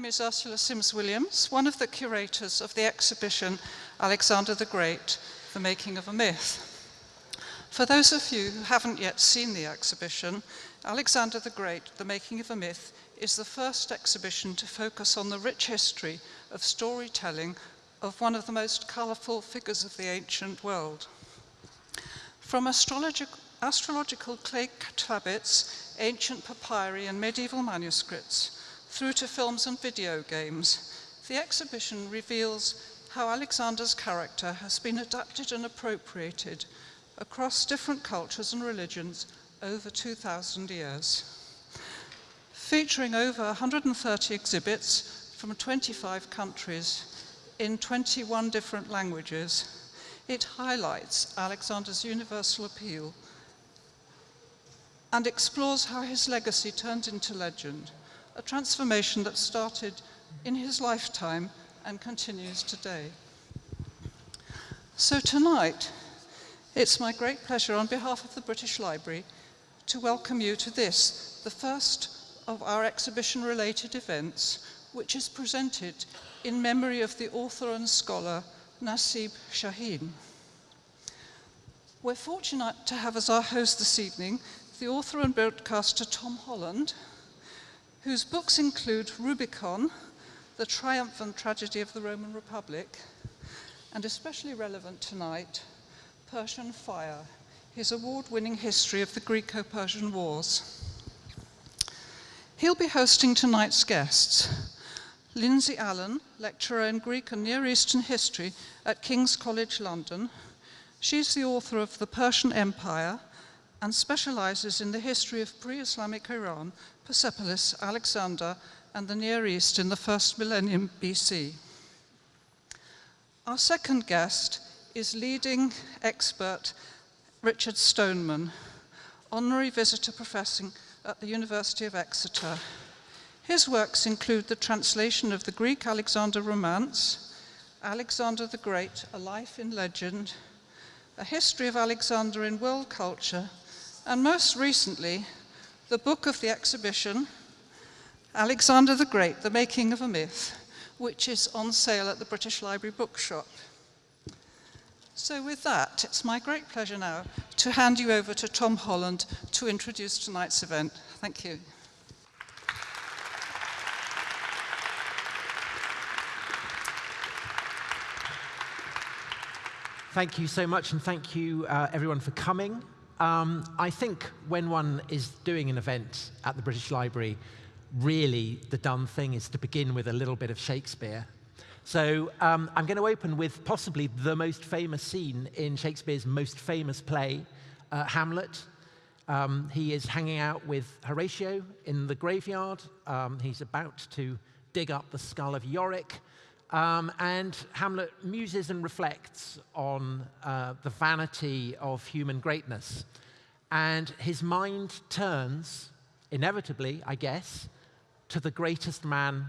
name is Ursula Sims-Williams, one of the curators of the exhibition Alexander the Great, The Making of a Myth. For those of you who haven't yet seen the exhibition, Alexander the Great, The Making of a Myth is the first exhibition to focus on the rich history of storytelling of one of the most colourful figures of the ancient world. From astrologic, astrological clay tablets, ancient papyri and medieval manuscripts, through to films and video games, the exhibition reveals how Alexander's character has been adapted and appropriated across different cultures and religions over 2,000 years. Featuring over 130 exhibits from 25 countries in 21 different languages, it highlights Alexander's universal appeal and explores how his legacy turned into legend, a transformation that started in his lifetime and continues today. So tonight, it's my great pleasure on behalf of the British Library to welcome you to this, the first of our exhibition-related events, which is presented in memory of the author and scholar Nasib Shaheen. We're fortunate to have as our host this evening the author and broadcaster Tom Holland, whose books include Rubicon, The Triumph and Tragedy of the Roman Republic, and especially relevant tonight, Persian Fire, his award-winning history of the Greco-Persian Wars. He'll be hosting tonight's guests. Lindsay Allen, lecturer in Greek and Near Eastern history at King's College London. She's the author of The Persian Empire and specializes in the history of pre-Islamic Iran, Persepolis, Alexander, and the Near East in the first millennium BC. Our second guest is leading expert Richard Stoneman, honorary visitor professor at the University of Exeter. His works include the translation of the Greek Alexander Romance, Alexander the Great, A Life in Legend, A History of Alexander in World Culture, and most recently, the book of the exhibition, Alexander the Great, The Making of a Myth, which is on sale at the British Library Bookshop. So with that, it's my great pleasure now to hand you over to Tom Holland to introduce tonight's event. Thank you. Thank you so much, and thank you uh, everyone for coming. Um, I think when one is doing an event at the British Library, really the done thing is to begin with a little bit of Shakespeare so um, I'm going to open with possibly the most famous scene in Shakespeare's most famous play, uh, Hamlet. Um, he is hanging out with Horatio in the graveyard. Um, he's about to dig up the skull of Yorick. Um, and Hamlet muses and reflects on uh, the vanity of human greatness. And his mind turns, inevitably, I guess, to the greatest man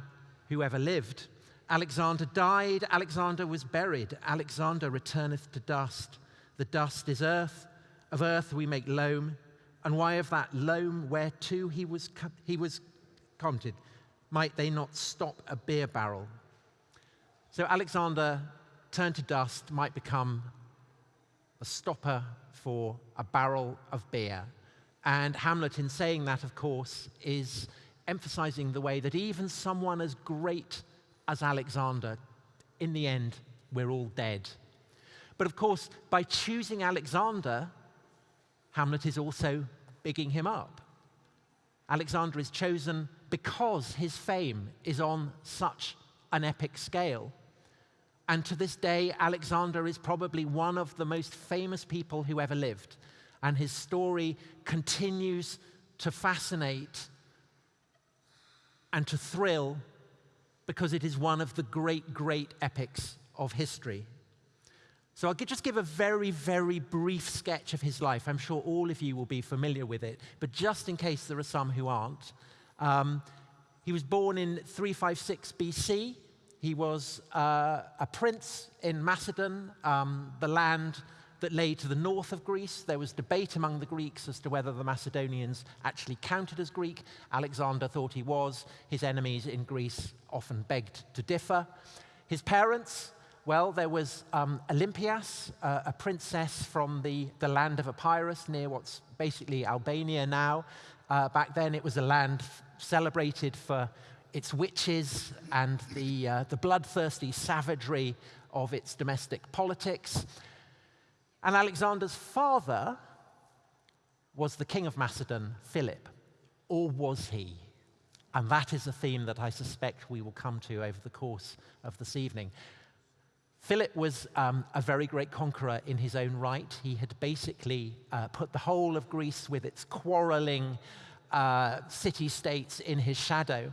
who ever lived. Alexander died, Alexander was buried, Alexander returneth to dust. The dust is earth, of earth we make loam, and why of that loam whereto he was, he was counted, might they not stop a beer barrel? So Alexander turned to dust might become a stopper for a barrel of beer. And Hamlet, in saying that, of course, is emphasizing the way that even someone as great as Alexander, in the end, we're all dead. But of course, by choosing Alexander, Hamlet is also bigging him up. Alexander is chosen because his fame is on such an epic scale. And to this day, Alexander is probably one of the most famous people who ever lived. And his story continues to fascinate and to thrill because it is one of the great, great epics of history. So I'll just give a very, very brief sketch of his life. I'm sure all of you will be familiar with it, but just in case there are some who aren't. Um, he was born in 356 BC. He was uh, a prince in Macedon, um, the land that lay to the north of Greece. There was debate among the Greeks as to whether the Macedonians actually counted as Greek. Alexander thought he was. His enemies in Greece often begged to differ. His parents, well, there was um, Olympias, uh, a princess from the, the land of Epirus near what's basically Albania now. Uh, back then, it was a land celebrated for its witches and the, uh, the bloodthirsty savagery of its domestic politics. And Alexander's father was the king of Macedon, Philip. Or was he? And that is a theme that I suspect we will come to over the course of this evening. Philip was um, a very great conqueror in his own right. He had basically uh, put the whole of Greece with its quarreling uh, city states in his shadow.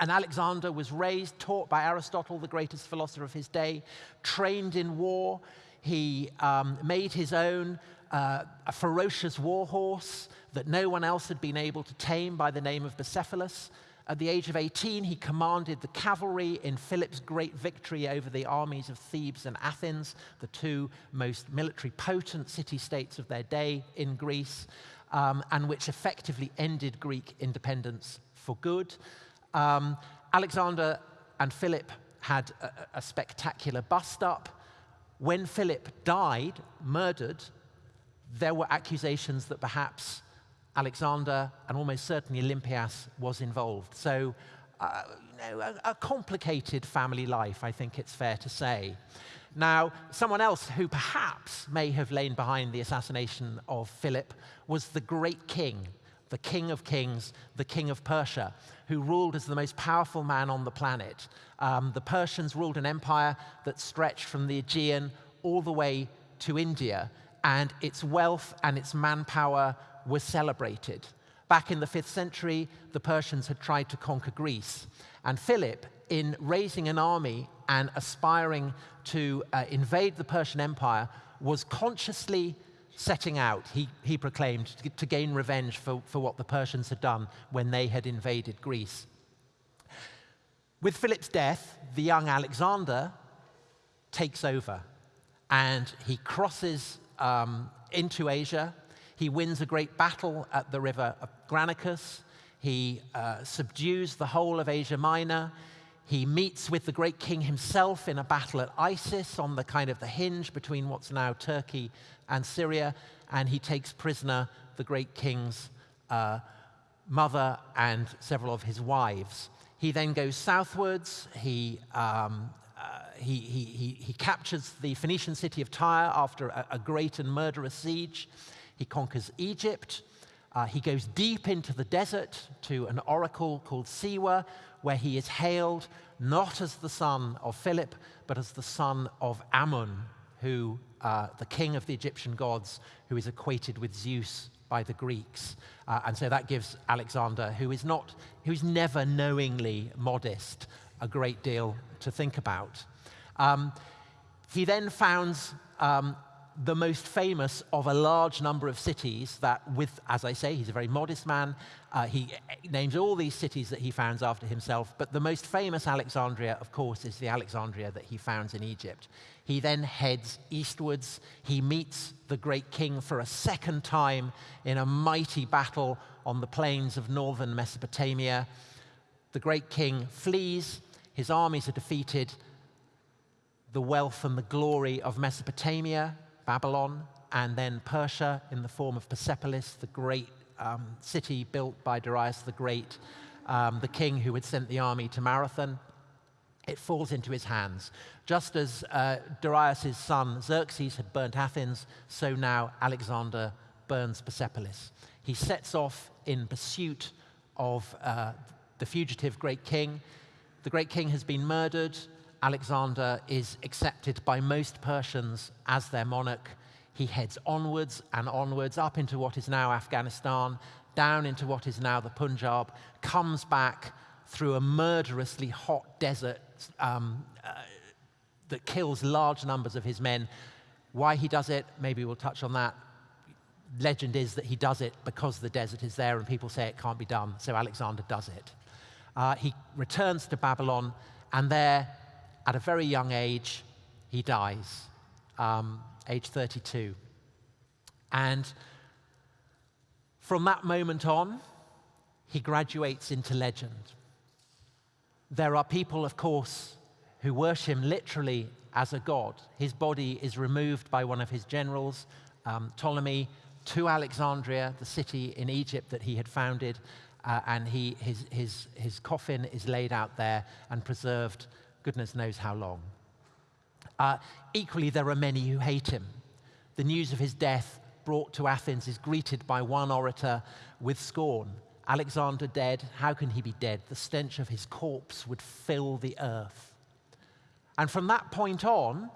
And Alexander was raised, taught by Aristotle, the greatest philosopher of his day, trained in war. He um, made his own uh, a ferocious war horse that no one else had been able to tame by the name of Bucephalus. At the age of 18, he commanded the cavalry in Philip's great victory over the armies of Thebes and Athens, the two most military potent city states of their day in Greece, um, and which effectively ended Greek independence for good. Um, Alexander and Philip had a, a spectacular bust up. When Philip died, murdered, there were accusations that perhaps Alexander and almost certainly Olympias was involved. So, uh, you know, a, a, complicated family life, I think it's fair to say. Now, someone else who perhaps may have lain behind the assassination of Philip was the great king, the king of kings, the king of Persia, who ruled as the most powerful man on the planet. Um, the Persians ruled an empire that stretched from the Aegean all the way to India, and its wealth and its manpower was celebrated. Back in the 5th century, the Persians had tried to conquer Greece. And Philip, in raising an army and aspiring to uh, invade the Persian Empire, was consciously setting out, he, he proclaimed, to, to gain revenge for, for what the Persians had done when they had invaded Greece. With Philip's death, the young Alexander takes over and he crosses um, into Asia he wins a great battle at the river Granicus. He uh, subdues the whole of Asia Minor. He meets with the great king himself in a battle at Issus on the kind of the hinge between what's now Turkey and Syria, and he takes prisoner the great king's uh, mother and several of his wives. He then goes southwards. He, um, uh, he, he, he, he, captures the Phoenician city of Tyre after a, a great and murderous siege. He conquers Egypt. Uh, he goes deep into the desert to an oracle called Siwa, where he is hailed not as the son of Philip, but as the son of Amun, who, uh, the king of the Egyptian gods, who is equated with Zeus by the Greeks. Uh, and so that gives Alexander, who is not, who's never knowingly modest, a great deal to think about. Um, he then founds um, the most famous of a large number of cities that with, as I say, he's a very modest man. Uh, he names all these cities that he founds after himself, but the most famous Alexandria, of course, is the Alexandria that he founds in Egypt. He then heads eastwards. He meets the great king for a second time in a mighty battle on the plains of northern Mesopotamia. The great king flees, his armies are defeated. The wealth and the glory of Mesopotamia Babylon, and then Persia in the form of Persepolis, the great um, city built by Darius the Great, um, the king who had sent the army to Marathon. It falls into his hands. Just as uh, Darius' son Xerxes had burnt Athens, so now Alexander burns Persepolis. He sets off in pursuit of uh, the fugitive great king. The great king has been murdered. Alexander is accepted by most Persians as their monarch. He heads onwards and onwards up into what is now Afghanistan, down into what is now the Punjab, comes back through a murderously hot desert um, uh, that kills large numbers of his men. Why he does it, maybe we'll touch on that. Legend is that he does it because the desert is there and people say it can't be done, so Alexander does it. Uh, he returns to Babylon, and there at a very young age, he dies. um, age 32. And from that moment on, he graduates into legend. There are people, of course, who worship him literally as a god. His body is removed by one of his generals, um, Ptolemy, to Alexandria, the city in Egypt that he had founded, uh, and he, his, his, his coffin is laid out there and preserved goodness knows how long. Uh, equally, there are many who hate him. The news of his death brought to Athens is greeted by one orator with scorn. Alexander dead, how can he be dead? The stench of his corpse would fill the earth. And from that point on,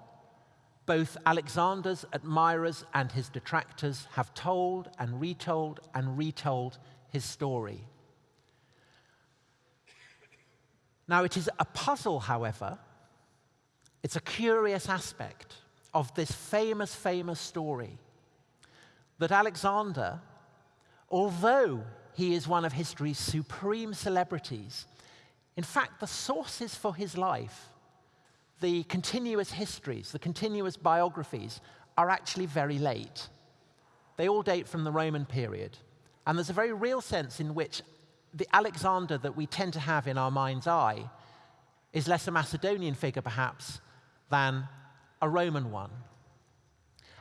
both Alexander's admirers and his detractors have told and retold and retold his story. Now, it is a puzzle, however, it's a curious aspect of this famous, famous story that Alexander, although he is one of history's supreme celebrities, in fact, the sources for his life, the continuous histories, the continuous biographies, are actually very late. They all date from the Roman period. And there's a very real sense in which the Alexander that we tend to have in our mind's eye is less a Macedonian figure, perhaps, than a Roman one.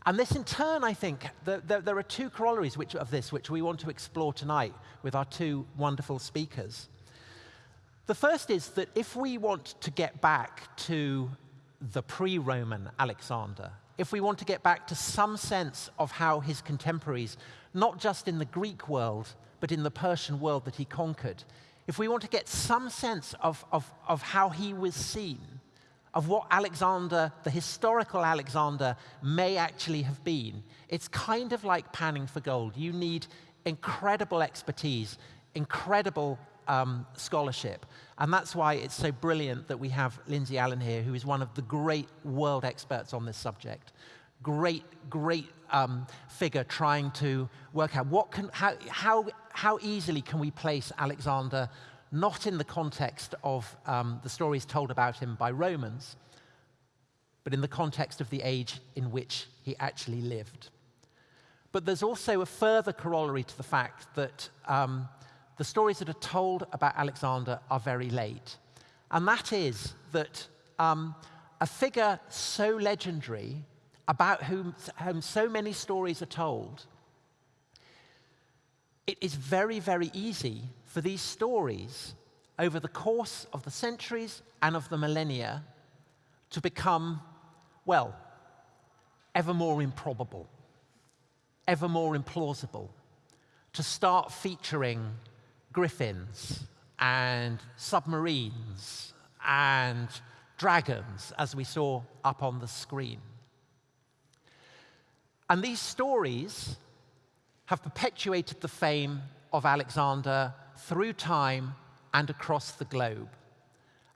And this, in turn, I think, the, the, there are two corollaries which, of this which we want to explore tonight with our two wonderful speakers. The first is that if we want to get back to the pre Roman Alexander, if we want to get back to some sense of how his contemporaries, not just in the Greek world, but in the Persian world that he conquered, if we want to get some sense of, of, of how he was seen, of what Alexander, the historical Alexander, may actually have been, it's kind of like panning for gold. You need incredible expertise, incredible um, scholarship. And that's why it's so brilliant that we have Lindsay Allen here, who is one of the great world experts on this subject great, great um, figure trying to work out what can, how, how, how easily can we place Alexander not in the context of um, the stories told about him by Romans, but in the context of the age in which he actually lived. But there's also a further corollary to the fact that um, the stories that are told about Alexander are very late. And that is that um, a figure so legendary about whom, whom so many stories are told, it is very, very easy for these stories over the course of the centuries and of the millennia to become, well, ever more improbable, ever more implausible, to start featuring griffins and submarines and dragons, as we saw up on the screen. And these stories have perpetuated the fame of Alexander through time and across the globe.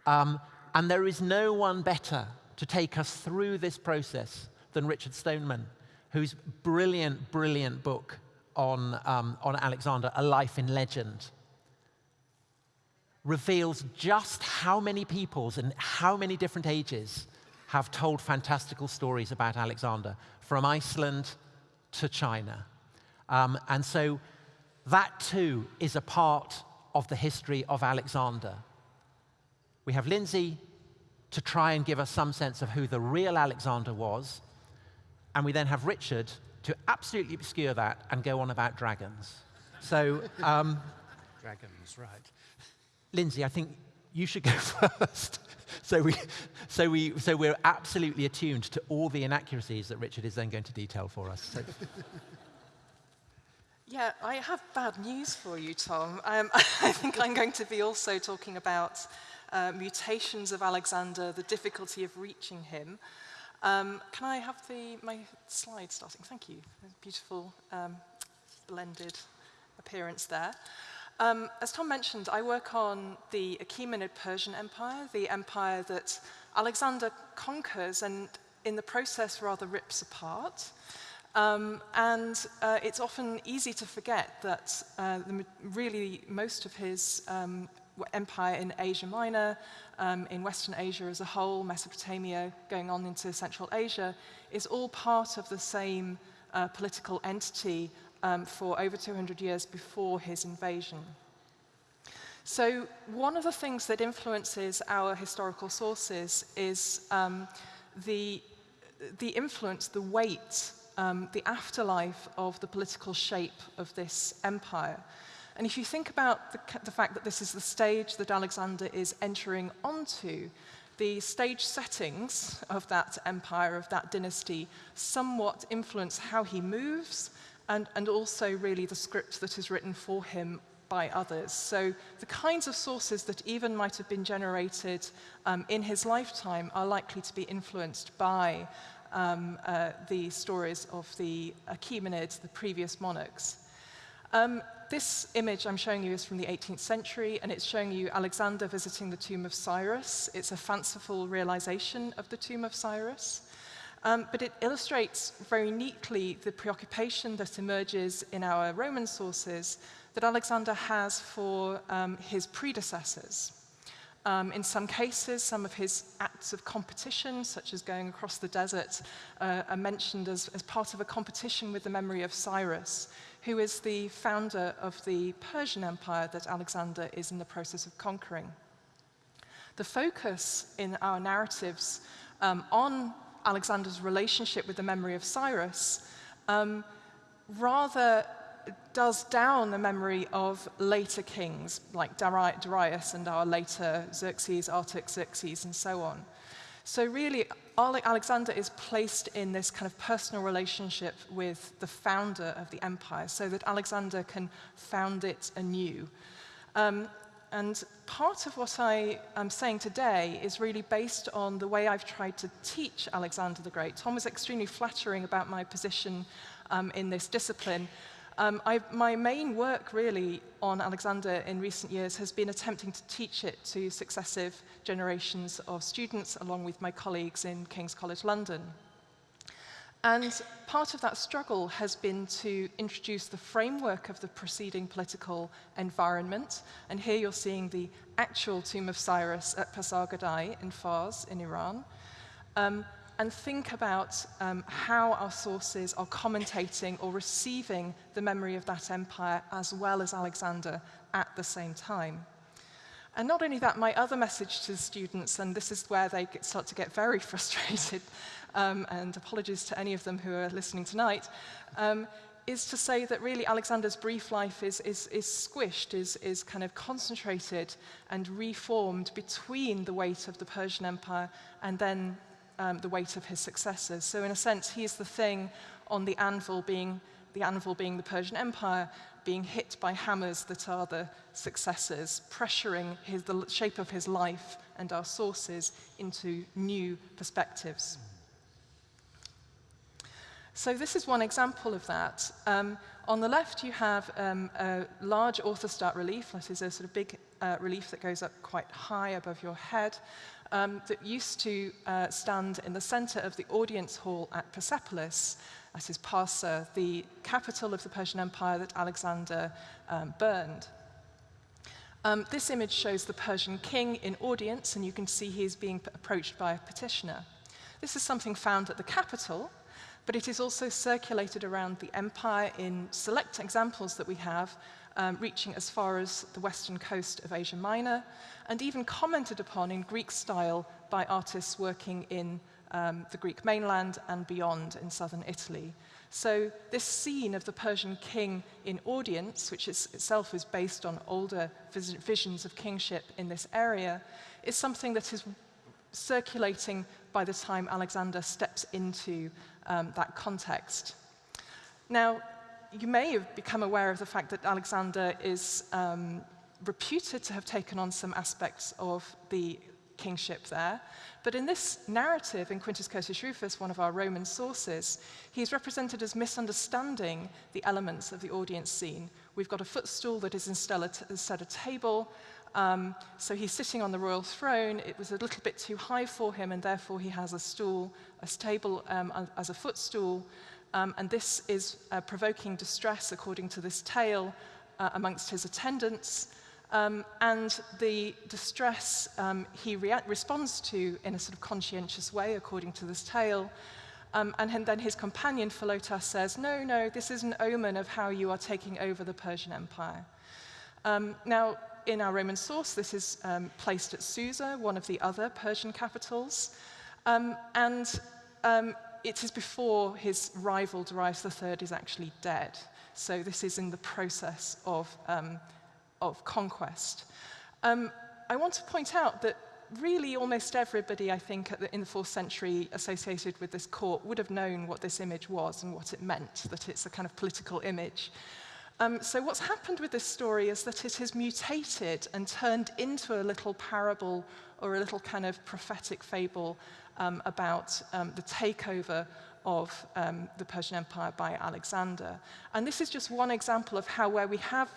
Um, and there is no one better to take us through this process than Richard Stoneman, whose brilliant, brilliant book on, um, on Alexander, A Life in Legend, reveals just how many peoples and how many different ages have told fantastical stories about Alexander, from Iceland to China. Um, and so that too is a part of the history of Alexander. We have Lindsay to try and give us some sense of who the real Alexander was, and we then have Richard to absolutely obscure that and go on about dragons. So, um, dragons, right. Lindsay, I think you should go first. So, we, so, we, so we're absolutely attuned to all the inaccuracies that Richard is then going to detail for us. So. Yeah, I have bad news for you, Tom. Um, I think I'm going to be also talking about uh, mutations of Alexander, the difficulty of reaching him. Um, can I have the, my slide starting? Thank you. Beautiful um, blended appearance there. Um, as Tom mentioned, I work on the Achaemenid Persian Empire, the empire that Alexander conquers and in the process rather rips apart. Um, and uh, it's often easy to forget that uh, the, really most of his um, empire in Asia Minor, um, in Western Asia as a whole, Mesopotamia going on into Central Asia, is all part of the same uh, political entity um, for over 200 years before his invasion. So one of the things that influences our historical sources is um, the, the influence, the weight, um, the afterlife of the political shape of this empire. And if you think about the, the fact that this is the stage that Alexander is entering onto, the stage settings of that empire, of that dynasty, somewhat influence how he moves and, and also really the script that is written for him by others. So the kinds of sources that even might have been generated um, in his lifetime are likely to be influenced by um, uh, the stories of the Achaemenids, the previous monarchs. Um, this image I'm showing you is from the 18th century, and it's showing you Alexander visiting the tomb of Cyrus. It's a fanciful realization of the tomb of Cyrus. Um, but it illustrates very neatly the preoccupation that emerges in our Roman sources that Alexander has for um, his predecessors. Um, in some cases, some of his acts of competition, such as going across the desert, uh, are mentioned as, as part of a competition with the memory of Cyrus, who is the founder of the Persian Empire that Alexander is in the process of conquering. The focus in our narratives um, on Alexander's relationship with the memory of Cyrus um, rather does down the memory of later kings like Darius and our later Xerxes, Artaxerxes, and so on. So really, Alexander is placed in this kind of personal relationship with the founder of the empire so that Alexander can found it anew. Um, and part of what I am saying today is really based on the way I've tried to teach Alexander the Great. Tom was extremely flattering about my position um, in this discipline, um, I, my main work really on Alexander in recent years has been attempting to teach it to successive generations of students along with my colleagues in King's College London. And part of that struggle has been to introduce the framework of the preceding political environment. And here you're seeing the actual tomb of Cyrus at Pasargadae in Fars in Iran. Um, and think about um, how our sources are commentating or receiving the memory of that empire as well as Alexander at the same time. And not only that, my other message to the students, and this is where they get, start to get very frustrated, um, and apologies to any of them who are listening tonight, um, is to say that really Alexander's brief life is, is, is squished, is, is kind of concentrated and reformed between the weight of the Persian Empire and then um, the weight of his successors. So in a sense, he is the thing on the anvil being the anvil being the Persian Empire, being hit by hammers that are the successors, pressuring his, the shape of his life and our sources into new perspectives. So this is one example of that. Um, on the left, you have um, a large orthostat relief. That is a sort of big uh, relief that goes up quite high above your head um, that used to uh, stand in the center of the audience hall at Persepolis. That is Parsa, the capital of the Persian Empire that Alexander um, burned. Um, this image shows the Persian king in audience, and you can see he is being approached by a petitioner. This is something found at the capital, but it is also circulated around the empire in select examples that we have, um, reaching as far as the western coast of Asia Minor, and even commented upon in Greek style by artists working in um, the Greek mainland and beyond in southern Italy. So this scene of the Persian king in audience, which is, itself is based on older vis visions of kingship in this area, is something that is circulating by the time Alexander steps into um, that context. Now, you may have become aware of the fact that Alexander is um, reputed to have taken on some aspects of the kingship there. But in this narrative, in Quintus Curtius Rufus, one of our Roman sources, he's represented as misunderstanding the elements of the audience scene. We've got a footstool that is instead a table, um, so he's sitting on the royal throne. It was a little bit too high for him, and therefore he has a stool, a table um, as a footstool. Um, and this is uh, provoking distress, according to this tale, uh, amongst his attendants. Um, and the distress um, he responds to in a sort of conscientious way, according to this tale. Um, and then his companion, Philotas, says, no, no, this is an omen of how you are taking over the Persian Empire. Um, now, in our Roman source, this is um, placed at Susa, one of the other Persian capitals. Um, and it is before his rival, Darius III, is actually dead. So this is in the process of, of conquest. Um, I want to point out that really almost everybody, I think, the, in the fourth century associated with this court would have known what this image was and what it meant, that it's a kind of political image. Um, so what's happened with this story is that it has mutated and turned into a little parable or a little kind of prophetic fable um, about um, the takeover of um, the Persian Empire by Alexander. And this is just one example of how where we have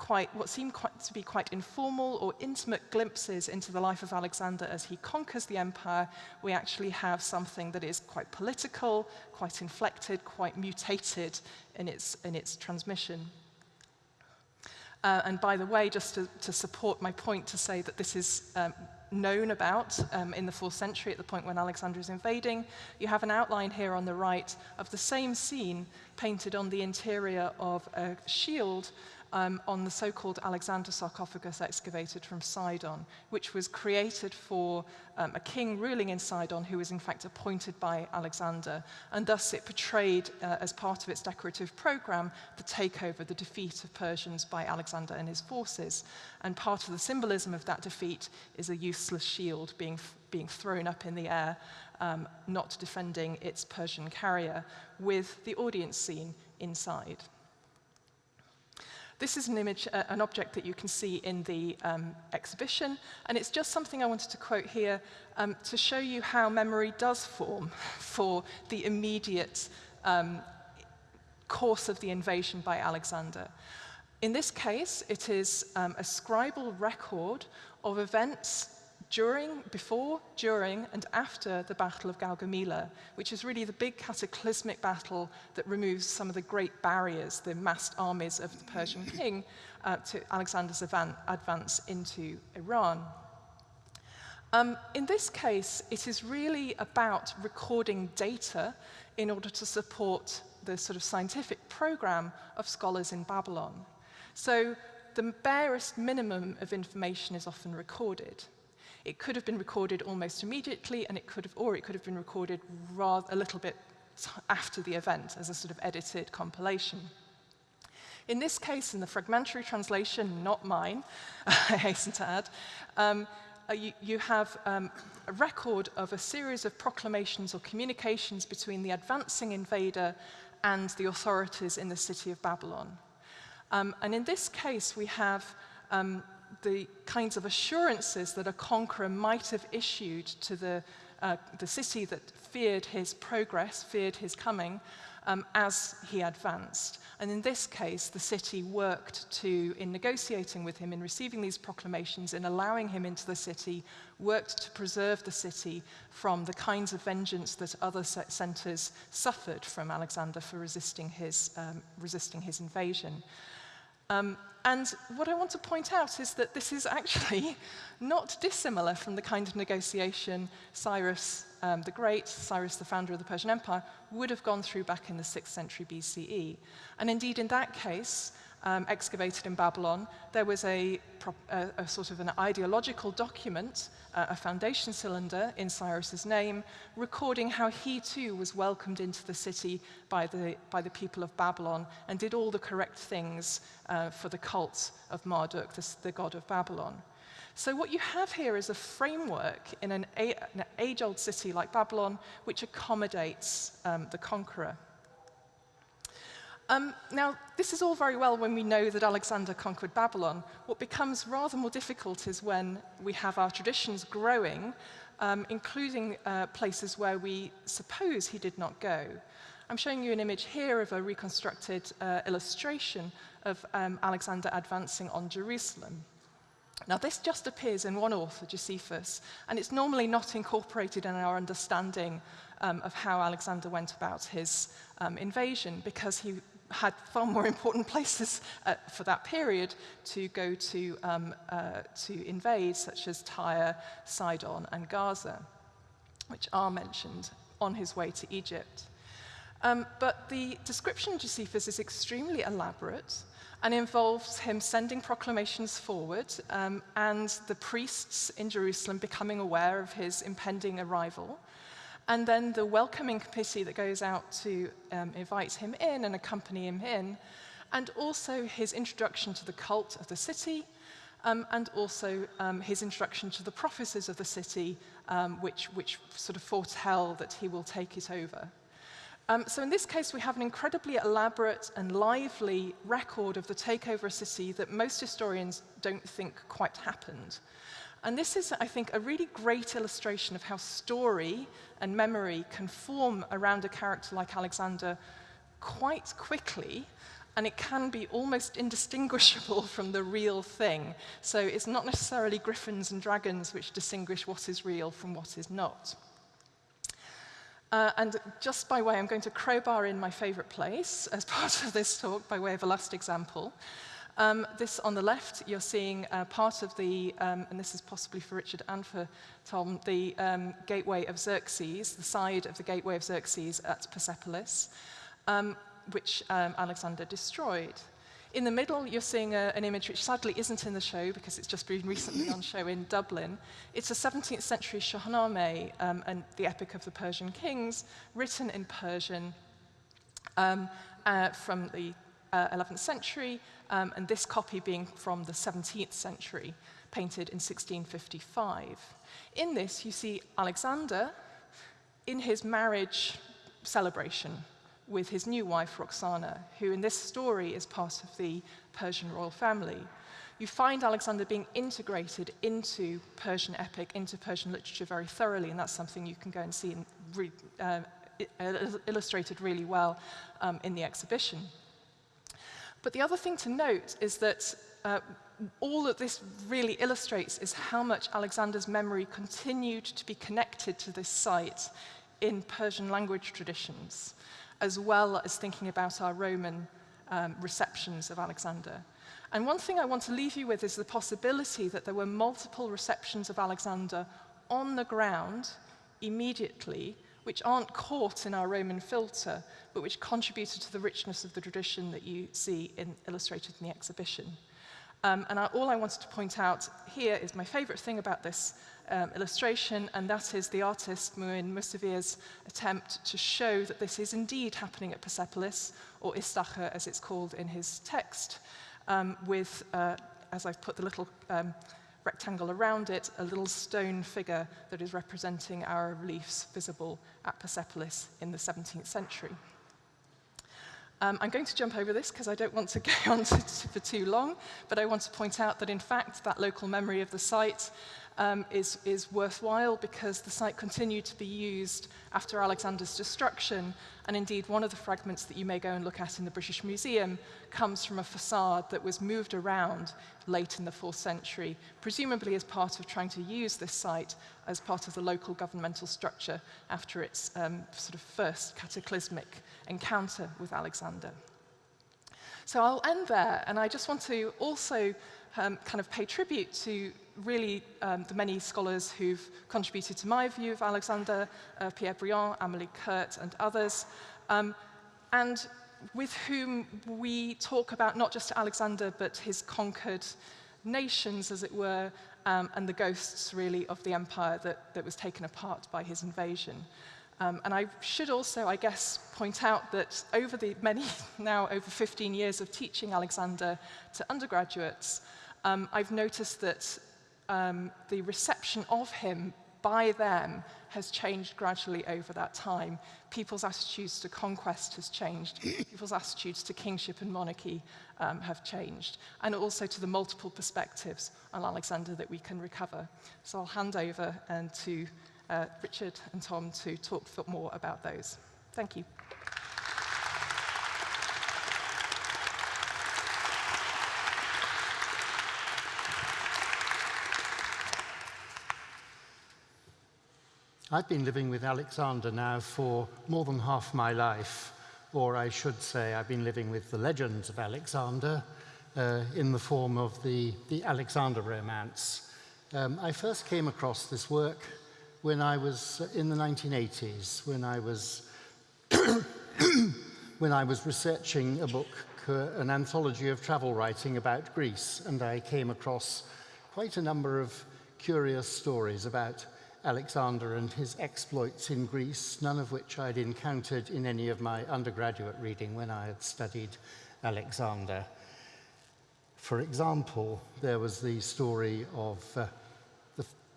quite, what seem quite, to be quite informal or intimate glimpses into the life of Alexander as he conquers the empire, we actually have something that is quite political, quite inflected, quite mutated in its, in its transmission. Uh, and by the way, just to, to, support my point to say that this is um, known about um, in the 4th century at the point when Alexander is invading, you have an outline here on the right of the same scene painted on the interior of a shield um, on the so-called Alexander sarcophagus excavated from Sidon, which was created for um, a king ruling in Sidon who was in fact appointed by Alexander, and thus it portrayed uh, as part of its decorative program the takeover, the defeat of Persians by Alexander and his forces. And part of the symbolism of that defeat is a useless shield being, being thrown up in the air, um, not defending its Persian carrier, with the audience scene inside. This is an image, uh, an object that you can see in the um, exhibition, and it's just something I wanted to quote here um, to show you how memory does form for the immediate um, course of the invasion by Alexander. In this case, it is um, a scribal record of events during, before, during, and after the Battle of Gaugamela, which is really the big cataclysmic battle that removes some of the great barriers, the massed armies of the Persian king, uh, to Alexander's advance into Iran. Um, in this case, it is really about recording data in order to support the sort of scientific program of scholars in Babylon. So the barest minimum of information is often recorded. It could have been recorded almost immediately, and it could have, or it could have been recorded rather, a little bit after the event as a sort of edited compilation. In this case, in the fragmentary translation, not mine, I hasten to add, um, uh, you, you, have um, a record of a series of proclamations or communications between the advancing invader and the authorities in the city of Babylon. Um, and in this case, we have um, the kinds of assurances that a conqueror might have issued to the, uh, the city that feared his progress, feared his coming, um, as he advanced. And in this case, the city worked to, in negotiating with him, in receiving these proclamations, in allowing him into the city, worked to preserve the city from the kinds of vengeance that other centers suffered from Alexander for resisting his, um, resisting his invasion. Um, and what I want to point out is that this is actually not dissimilar from the kind of negotiation Cyrus um, the Great, Cyrus the founder of the Persian Empire, would have gone through back in the 6th century BCE. And indeed, in that case, um, excavated in Babylon, there was a, a, a, sort of an ideological document, uh, a foundation cylinder in Cyrus's name, recording how he too was welcomed into the city by the, by the people of Babylon and did all the correct things uh, for the cult of Marduk, the, the god of Babylon. So what you have here is a framework in an, an age-old city like Babylon which accommodates um, the conqueror. Um, now, this is all very well when we know that Alexander conquered Babylon. What becomes rather more difficult is when we have our traditions growing, um, including uh, places where we suppose he did not go. I'm showing you an image here of a reconstructed uh, illustration of um, Alexander advancing on Jerusalem. Now, this just appears in one author, Josephus, and it's normally not incorporated in our understanding um, of how Alexander went about his um, invasion because he had far more important places uh, for that period to go to, um, uh, to invade, such as Tyre, Sidon, and Gaza, which are mentioned on his way to Egypt. Um, but the description of Josephus is extremely elaborate and involves him sending proclamations forward um, and the priests in Jerusalem becoming aware of his impending arrival. And then the welcoming committee that goes out to um, invite him in and accompany him in, and also his introduction to the cult of the city, um, and also um, his introduction to the prophecies of the city, um, which, which sort of foretell that he will take it over. Um, so in this case, we have an incredibly elaborate and lively record of the takeover of city that most historians don't think quite happened. And this is, I think, a really great illustration of how story and memory can form around a character like Alexander quite quickly, and it can be almost indistinguishable from the real thing. So it's not necessarily griffins and dragons which distinguish what is real from what is not. Uh, and just by way, I'm going to crowbar in my favorite place as part of this talk by way of a last example. Um, this on the left, you're seeing uh, part of the, um, and this is possibly for Richard and for Tom, the um, gateway of Xerxes, the side of the gateway of Xerxes at Persepolis, um, which um, Alexander destroyed. In the middle, you're seeing a, an image which sadly isn't in the show because it's just been recently on show in Dublin. It's a 17th century Shahnameh, um, and the Epic of the Persian Kings, written in Persian uh, from the uh, 11th century, um, and this copy being from the 17th century, painted in 1655. In this, you see Alexander in his marriage celebration with his new wife, Roxana, who in this story is part of the Persian royal family. You find Alexander being integrated into Persian epic, into Persian literature very thoroughly, and that's something you can go and see in re, uh, illustrated really well um, in the exhibition. But the other thing to note is that uh, all that this really illustrates is how much Alexander's memory continued to be connected to this site in Persian language traditions as well as thinking about our Roman um, receptions of Alexander. And one thing I want to leave you with is the possibility that there were multiple receptions of Alexander on the ground immediately, which aren't caught in our Roman filter, but which contributed to the richness of the tradition that you see in, illustrated in the exhibition. Um, and I, all I wanted to point out here is my favorite thing about this um, illustration, and that is the artist Muin Musavir's attempt to show that this is indeed happening at Persepolis, or Istacha as it's called in his text, um, with, uh, as I've put the little um, rectangle around it, a little stone figure that is representing our reliefs visible at Persepolis in the 17th century. Um, I'm going to jump over this because I don't want to go on to, to, for too long, but I want to point out that in fact that local memory of the site um, is, is worthwhile because the site continued to be used after Alexander's destruction, and indeed one of the fragments that you may go and look at in the British Museum comes from a facade that was moved around late in the 4th century, presumably as part of trying to use this site as part of the local governmental structure after its um, sort of first cataclysmic encounter with Alexander. So I'll end there, and I just want to also um, kind of pay tribute to really um, the many scholars who've contributed to my view of Alexander, uh, Pierre Briant, Amélie Kuhrt, and others, um, and with whom we talk about not just Alexander, but his conquered nations, as it were, um, and the ghosts, really, of the empire that, that was taken apart by his invasion. Um, and I should also, I guess, point out that over the many, now over 15 years of teaching Alexander to undergraduates, um, I've noticed that um, the reception of him by them has changed gradually over that time. People's attitudes to conquest has changed. People's attitudes to kingship and monarchy um, have changed. And also to the multiple perspectives on Alexander that we can recover. So I'll hand over and to uh, Richard and Tom to talk more about those. Thank you. I've been living with Alexander now for more than half my life, or I should say I've been living with the legends of Alexander uh, in the form of the, the Alexander romance. Um, I first came across this work when I was in the 1980s, when I was, when I was researching a book, an anthology of travel writing about Greece, and I came across quite a number of curious stories about Alexander and his exploits in Greece, none of which I'd encountered in any of my undergraduate reading when I had studied Alexander. For example, there was the story of uh,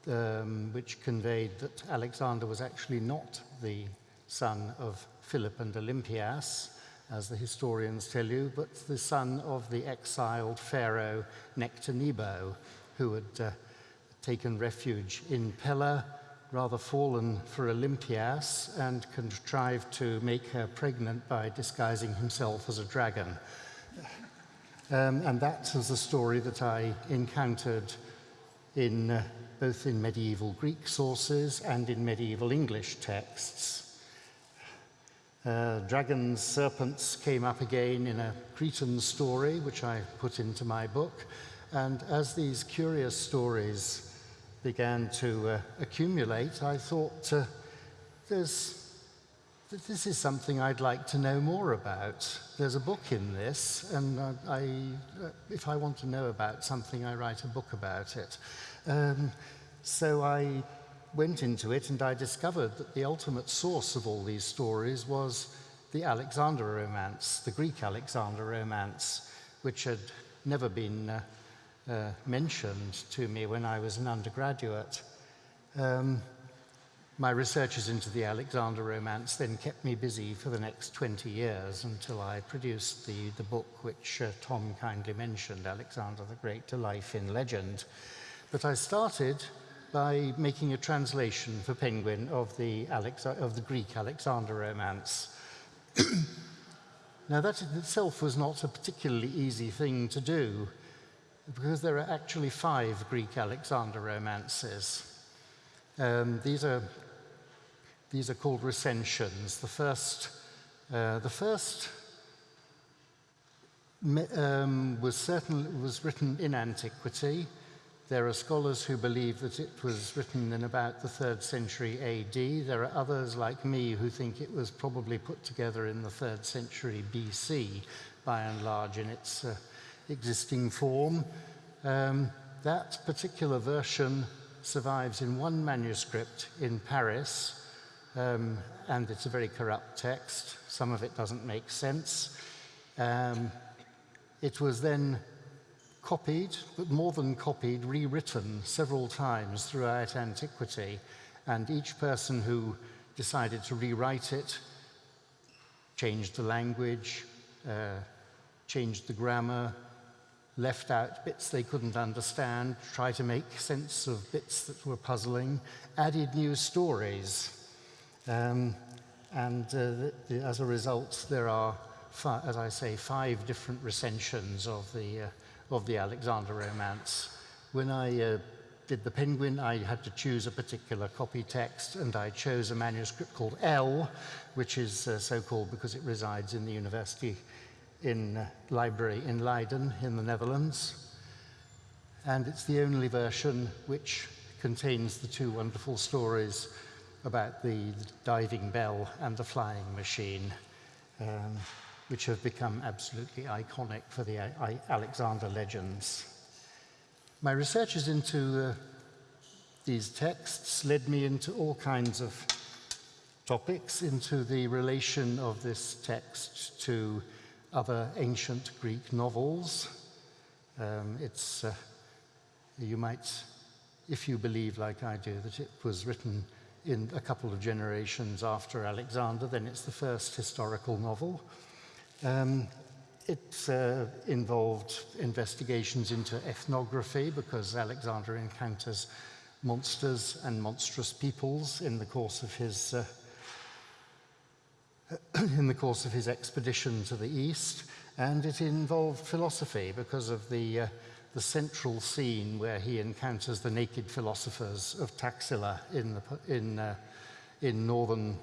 the, um, which conveyed that Alexander was actually not the son of Philip and Olympias, as the historians tell you, but the son of the exiled pharaoh Nectanebo, who had uh, taken refuge in Pella, rather fallen for Olympias, and contrived to make her pregnant by disguising himself as a dragon. Um, and that was a story that I encountered in uh, both in medieval Greek sources and in medieval English texts. Uh, dragons, serpents came up again in a Cretan story, which I put into my book. And as these curious stories began to uh, accumulate, I thought uh, this is something I'd like to know more about. There's a book in this, and I, uh, if I want to know about something, I write a book about it. Um, so I went into it and I discovered that the ultimate source of all these stories was the Alexander romance, the Greek Alexander romance, which had never been uh, uh, mentioned to me when I was an undergraduate. Um, my researches into the Alexander romance then kept me busy for the next 20 years until I produced the, the book which uh, Tom kindly mentioned, Alexander the Great to Life in Legend. But I started by making a translation for Penguin of the, Alex of the Greek Alexander romance. now that in itself was not a particularly easy thing to do because there are actually five Greek Alexander romances. Um, these, are, these are called recensions. The first, uh, the first um, was, certainly, was written in antiquity. There are scholars who believe that it was written in about the third century AD. There are others like me who think it was probably put together in the third century BC, by and large, in its uh, existing form. Um, that particular version survives in one manuscript in Paris, um, and it's a very corrupt text. Some of it doesn't make sense. Um, it was then copied, but more than copied, rewritten several times throughout antiquity, and each person who decided to rewrite it changed the language, uh, changed the grammar, left out bits they couldn't understand, try to make sense of bits that were puzzling, added new stories. Um, and uh, the, the, as a result, there are, as I say, five different recensions of the, uh, of the Alexander romance. When I uh, did the Penguin, I had to choose a particular copy text, and I chose a manuscript called L, which is uh, so called because it resides in the University in uh, library in Leiden in the Netherlands. And it's the only version which contains the two wonderful stories about the, diving bell and the flying machine, um, which have become absolutely iconic for the I Alexander legends. My researches into uh, these texts led me into all kinds of topics, into the relation of this text to other ancient Greek novels. Um, it's, uh, you might, if you believe like I do, that it was written in a couple of generations after Alexander, then it's the first historical novel. Um, it uh, involved investigations into ethnography because Alexander encounters monsters and monstrous peoples in the course of his uh, in the course of his expedition to the east, and it involved philosophy because of the, uh, the central scene where he encounters the naked philosophers of Taxila in, the, in, uh, in northern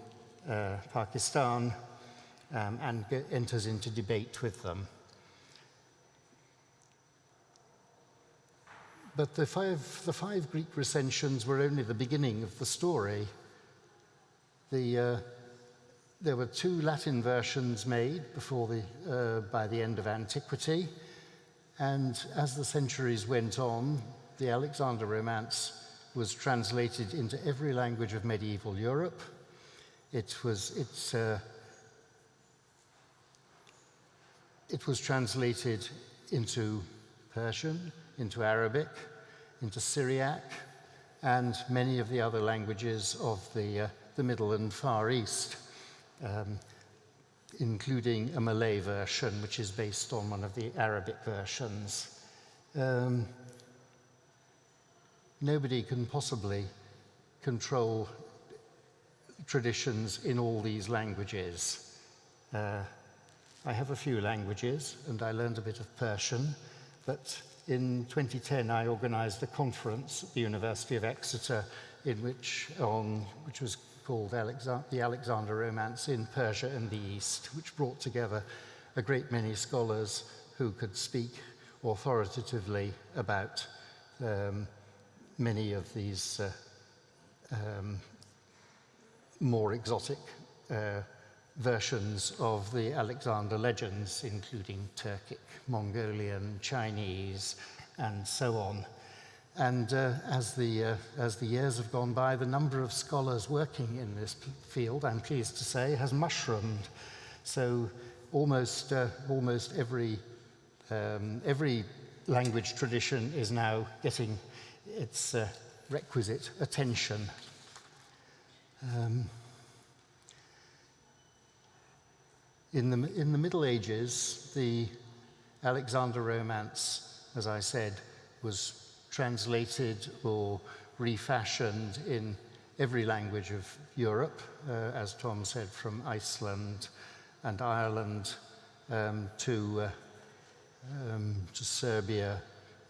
uh, Pakistan, um, and enters into debate with them. But the five, the five Greek recensions were only the beginning of the story. The, uh, there were two Latin versions made before the, uh, by the end of antiquity, and as the centuries went on, the Alexander Romance was translated into every language of medieval Europe. It was, it's, uh, it was translated into Persian, into Arabic, into Syriac, and many of the other languages of the, uh, the Middle and Far East, um, including a Malay version, which is based on one of the Arabic versions. Um, nobody can possibly control traditions in all these languages. Uh, I have a few languages, and I learned a bit of Persian, but in 2010 I organized a conference at the University of Exeter in which, on, which was called Alexander, the Alexander Romance in Persia and the East, which brought together a great many scholars who could speak authoritatively about um, many of these uh, um, more exotic uh, versions of the Alexander legends, including Turkic, Mongolian, Chinese, and so on. And uh, as, the, uh, as the years have gone by, the number of scholars working in this field, I'm pleased to say, has mushroomed. So almost, uh, almost every, um, every language tradition is now getting its uh, requisite attention. Um, In the, in the Middle Ages, the Alexander Romance, as I said, was translated or refashioned in every language of Europe, uh, as Tom said, from Iceland and Ireland um, to, uh, um, to Serbia,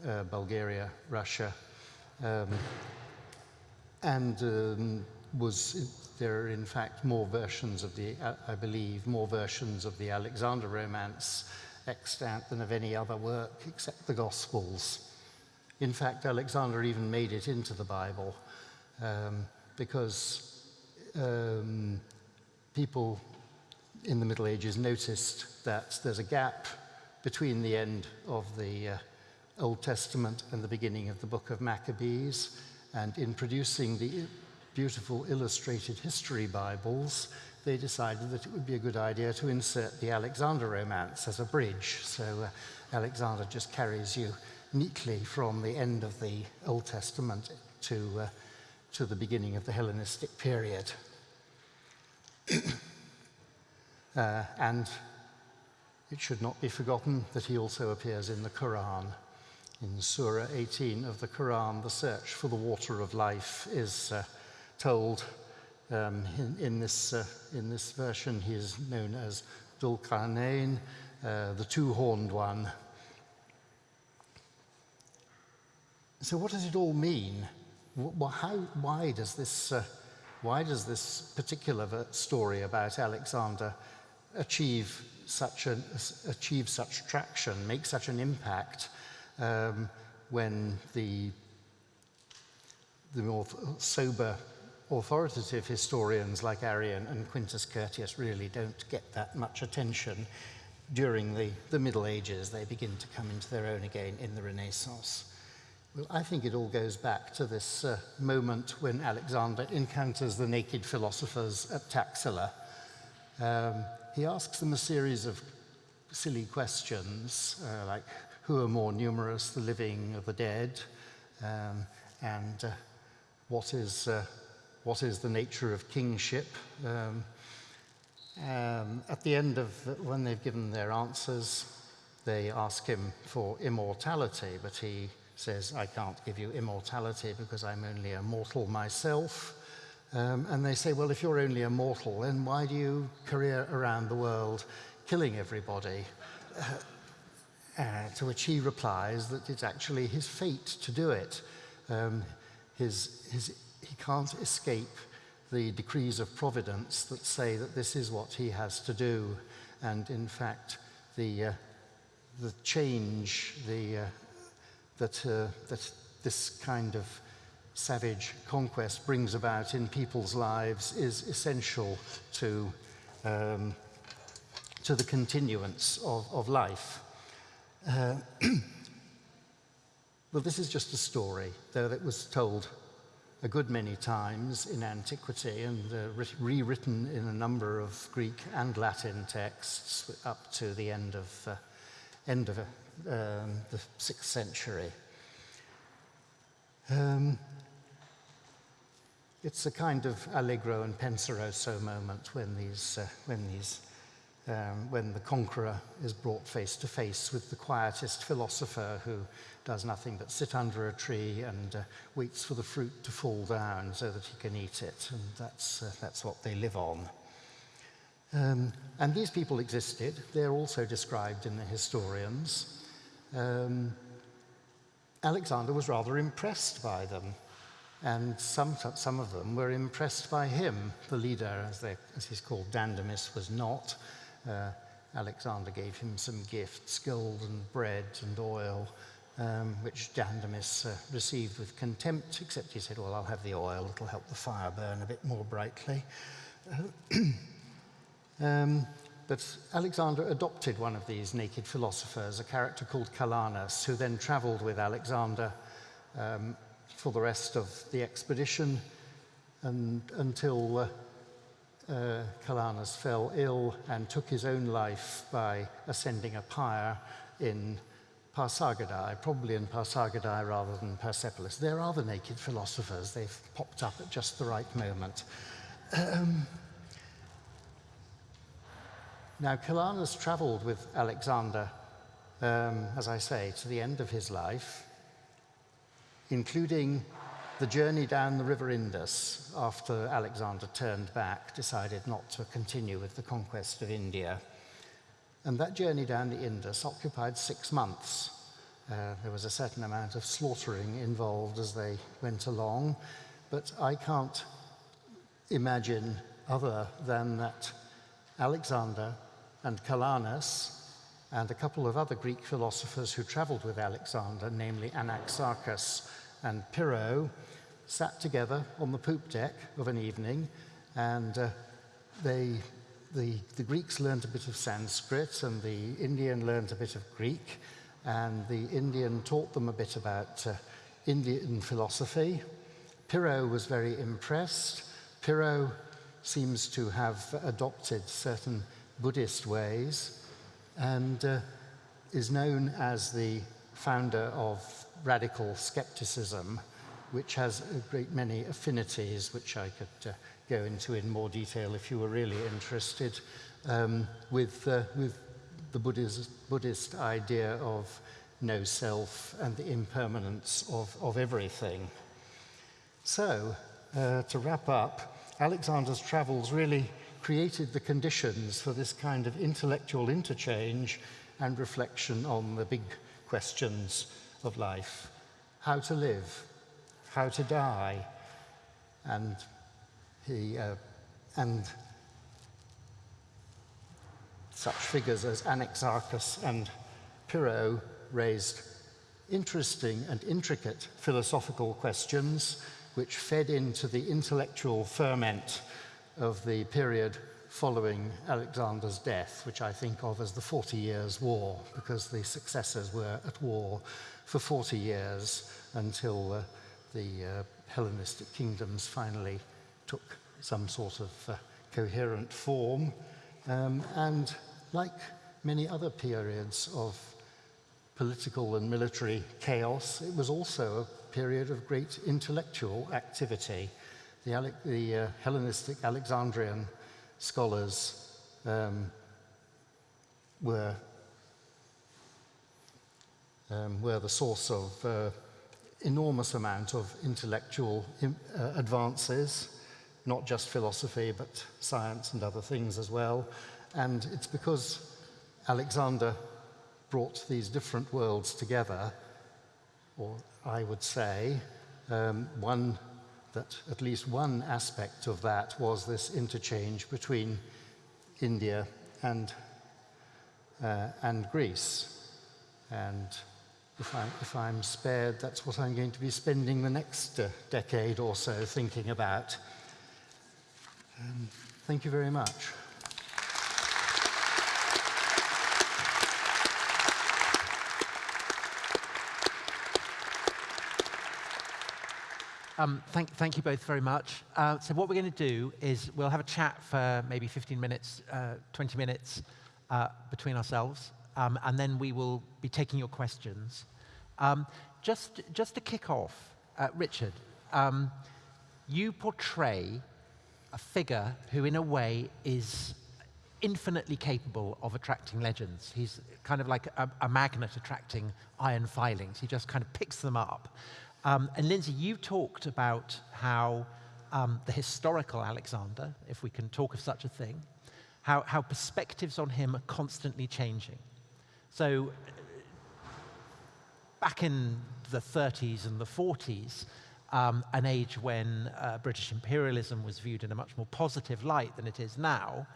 uh, Bulgaria, Russia, um, and um, was there are, in fact, more versions of the, I believe, more versions of the Alexander Romance extant than of any other work except the Gospels. In fact, Alexander even made it into the Bible um, because um, people in the Middle Ages noticed that there's a gap between the end of the uh, Old Testament and the beginning of the book of Maccabees. And in producing the beautiful illustrated history Bibles, they decided that it would be a good idea to insert the Alexander Romance as a bridge. So uh, Alexander just carries you neatly from the end of the Old Testament to, uh, to the beginning of the Hellenistic period. uh, and it should not be forgotten that he also appears in the Quran. In Surah 18 of the Quran, the search for the water of life is uh, told um, in, in, this, uh, in this version, he is known as Dhul-Qarnayn, uh, the two-horned one. So what does it all mean? How, why, does this, uh, why does this particular story about Alexander achieve such, a, achieve such traction, make such an impact um, when the, the more sober authoritative historians like Arrian and Quintus Curtius really don't get that much attention during the, the Middle Ages. They begin to come into their own again in the Renaissance. Well, I think it all goes back to this uh, moment when Alexander encounters the naked philosophers at Taxila. Um, he asks them a series of silly questions, uh, like who are more numerous, the living or the dead, um, and uh, what is uh, what is the nature of kingship. Um, um, at the end of when they've given their answers, they ask him for immortality, but he says, I can't give you immortality because I'm only a mortal myself. Um, and they say, well, if you're only a mortal, then why do you career around the world killing everybody? Uh, to which he replies that it's actually his fate to do it. Um, his, his he can't escape the decrees of providence that say that this is what he has to do. And in fact, the, uh, the change the, uh, that, uh, that this kind of savage conquest brings about in people's lives is essential to, um, to the continuance of, of life. Uh, well, this is just a story, though it was told a good many times in antiquity and uh, rewritten in a number of Greek and Latin texts up to the end of, uh, end of um, the 6th century. Um, it's a kind of allegro and penseroso moment when these uh, when these um, when the conqueror is brought face to face with the quietest philosopher who does nothing but sit under a tree and uh, waits for the fruit to fall down so that he can eat it and that's uh, that's what they live on Um, and these people existed. They're also described in the historians. Um, Alexander was rather impressed by them. And some, some of them were impressed by him. The leader, as, they, as he's called, Dandamis, was not. Uh, Alexander gave him some gifts, gold and bread and oil, um, which Dandamis uh, received with contempt, except he said, well, I'll have the oil, it'll help the fire burn a bit more brightly. um, but Alexander adopted one of these naked philosophers, a character called Calanus, who then traveled with Alexander um, for the rest of the expedition and, until uh, uh, Calanus fell ill and took his own life by ascending a pyre in Pasargadae, probably in Pasargadae rather than Persepolis. There are the naked philosophers. They've popped up at just the right moment. Um, now, Calanus traveled with Alexander, um, as I say, to the end of his life, including the journey down the river Indus after Alexander turned back, decided not to continue with the conquest of India. And that journey down the Indus occupied six months. Uh, there was a certain amount of slaughtering involved as they went along, but I can't imagine other than that Alexander and Calanus and a couple of other Greek philosophers who traveled with Alexander, namely Anaxarchus and Pyrrho, sat together on the poop deck of an evening and uh, they, the, the Greeks learned a bit of Sanskrit and the Indian learned a bit of Greek and the Indian taught them a bit about uh, Indian philosophy. Pyrrho was very impressed. Pyrrho seems to have adopted certain Buddhist ways and uh, is known as the founder of radical skepticism which has a great many affinities, which I could uh, go into in more detail if you were really interested, um, with, uh, with the Buddhist, Buddhist idea of no self and the impermanence of, of everything. So, uh, to wrap up, Alexander's travels really created the conditions for this kind of intellectual interchange and reflection on the big questions of life. How to live, how to die. And he, uh, and such figures as Anaxarchus and Pyrrho raised interesting and intricate philosophical questions which fed into the intellectual ferment of the period following Alexander's death, which I think of as the Forty Years' War, because the successors were at war for 40 years until uh, the uh, Hellenistic kingdoms finally took some sort of uh, coherent form. Um, and like many other periods of political and military chaos, it was also a period of great intellectual activity. The, Ale the uh, Hellenistic Alexandrian scholars um, were, um, were the source of uh, enormous amount of intellectual uh, advances, not just philosophy, but science and other things as well. And it's because Alexander brought these different worlds together, or I would say, um, one that at least one aspect of that was this interchange between India and, uh, and Greece. And if I'm, if I'm spared, that's what I'm going to be spending the next uh, decade or so thinking about. Um, thank you very much. Um, thank, thank you both very much. Uh, so what we're going to do is we'll have a chat for maybe 15 minutes, uh, 20 minutes uh, between ourselves, um, and then we will be taking your questions. Um, just, just to kick off, uh, Richard, um, you portray a figure who in a way is infinitely capable of attracting legends. He's kind of like a, a magnet attracting iron filings. He just kind of picks them up. Um, and Lindsay, you talked about how um, the historical Alexander, if we can talk of such a thing, how, how perspectives on him are constantly changing. So back in the 30s and the 40s, um, an age when uh, British imperialism was viewed in a much more positive light than it is now,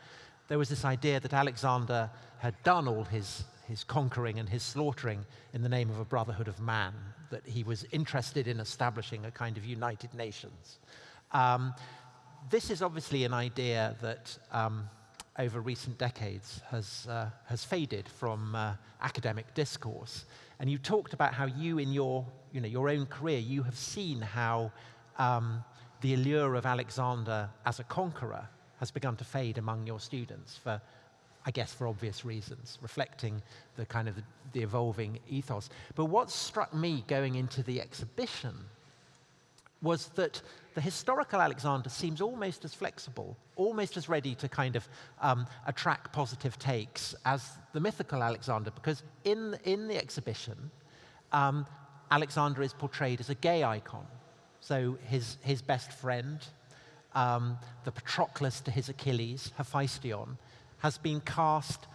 there was this idea that Alexander had done all his, his conquering and his slaughtering in the name of a brotherhood of man, that he was interested in establishing a kind of United Nations. Um, this is obviously an idea that um, over recent decades has, uh, has faded from uh, academic discourse. And you talked about how you, in your, you know, your own career, you have seen how um, the allure of Alexander as a conqueror has begun to fade among your students for I guess for obvious reasons, reflecting the kind of the, evolving ethos. But what struck me going into the exhibition was that the historical Alexander seems almost as flexible, almost as ready to kind of um, attract positive takes as the mythical Alexander, because in, in the exhibition, um, Alexander is portrayed as a gay icon. So his, his best friend, um, the Patroclus to his Achilles, Hephaestion, has been cast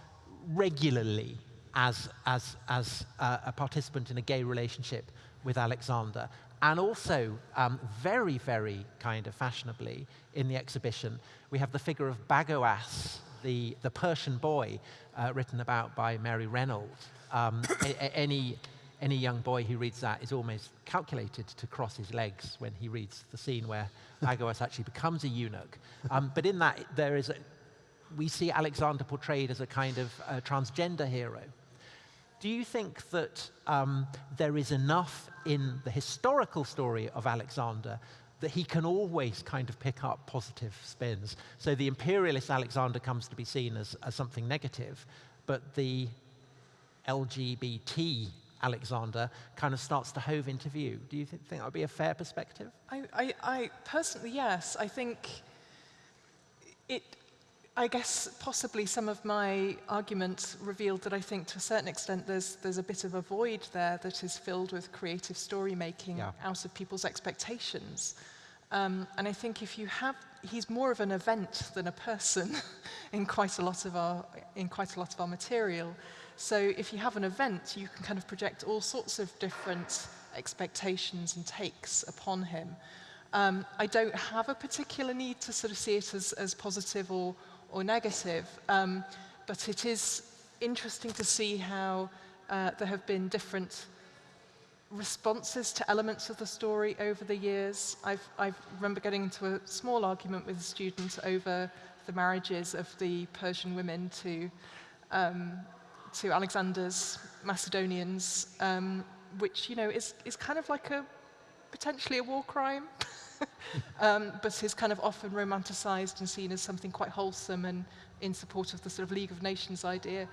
regularly as, as, as uh, a participant in a gay relationship with Alexander. And also, um, very, very kind of fashionably in the exhibition, we have the figure of Bagoas, the, the Persian boy, uh, written about by Mary Renault. Um, any, any young boy who reads that is almost calculated to cross his legs when he reads the scene where Bagoas actually becomes a eunuch. Um, but in that, there is a, we see Alexander portrayed as a kind of uh, transgender hero. Do you think that um, there is enough in the historical story of Alexander that he can always kind of pick up positive spins? So the imperialist Alexander comes to be seen as, as something negative, but the LGBT Alexander kind of starts to hove into view. Do you th think that would be a fair perspective? I, I, I personally, yes. I think it, I guess possibly some of my arguments revealed that I think to a certain extent there's, there's a bit of a void there that is filled with creative story making yeah. out of people's expectations. Um, and I think if you have, he's more of an event than a person in quite a lot of our, in quite a lot of our material. So if you have an event, you can kind of project all sorts of different expectations and takes upon him. Um, I don't have a particular need to sort of see it as, as positive or, or negative, um, but it is interesting to see how uh, there have been different responses to elements of the story over the years. I've, I remember getting into a small argument with a student over the marriages of the Persian women to, um, to Alexander's Macedonians, um, which, you know, is, is kind of like a, potentially a war crime. um, but is kind of often romanticized and seen as something quite wholesome and in support of the sort of League of Nations idea.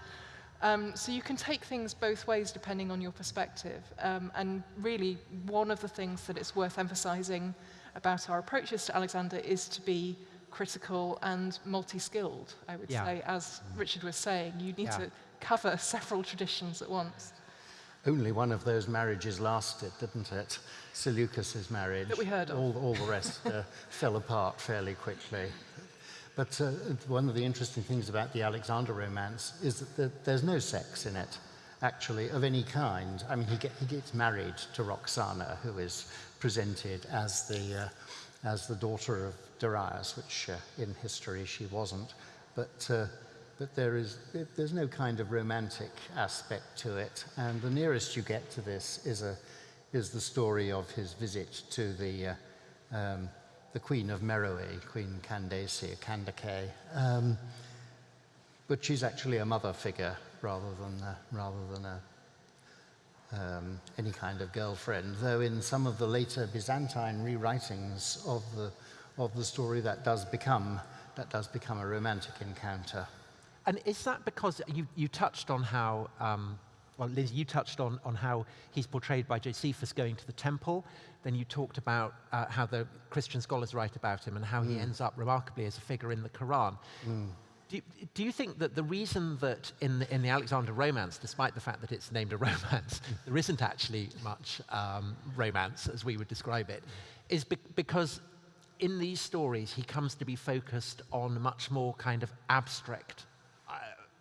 Um, so you can take things both ways depending on your perspective. Um, and really, one of the things that it's worth emphasizing about our approaches to Alexander is to be critical and multi-skilled, I would yeah. say. As Richard was saying, you need yeah. to cover several traditions at once. Only one of those marriages lasted, didn't it? Seleucus's marriage. That we heard of. All, all the rest uh, fell apart fairly quickly. But uh, one of the interesting things about the Alexander romance is that there's no sex in it, actually, of any kind. I mean, he, get, he gets married to Roxana, who is presented as the, uh, as the daughter of Darius, which uh, in history she wasn't. But, uh, but there is, there's no kind of romantic aspect to it. And the nearest you get to this is, a, is the story of his visit to the, uh, um, the Queen of Meroe, Queen Candace, Candace. Um, but she's actually a mother figure rather than, uh, rather than a, um, any kind of girlfriend, though in some of the later Byzantine rewritings of the, of the story that does become, that does become a romantic encounter. And is that because you, you touched on how, um, well, Liz, you touched on, on how he's portrayed by Josephus going to the temple. Then you talked about uh, how the Christian scholars write about him and how mm. he ends up remarkably as a figure in the Quran. Mm. Do you, do you, think that the reason that in the, in the Alexander romance, despite the fact that it's named a romance, there isn't actually much um, romance as we would describe it, is be because in these stories he comes to be focused on much more kind of abstract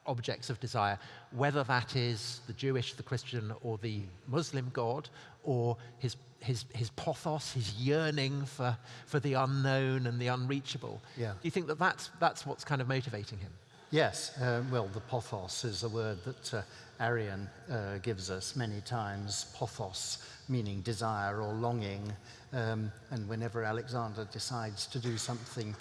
objects of desire, whether that is the Jewish, the Christian, or the Muslim God, or his his, his pothos, his yearning for, for the unknown and the unreachable. Yeah. Do you think that that's, that's what's kind of motivating him? Yes, uh, well, the pothos is a word that uh, Arrian uh, gives us many times, pothos, meaning desire or longing. Um, and whenever Alexander decides to do something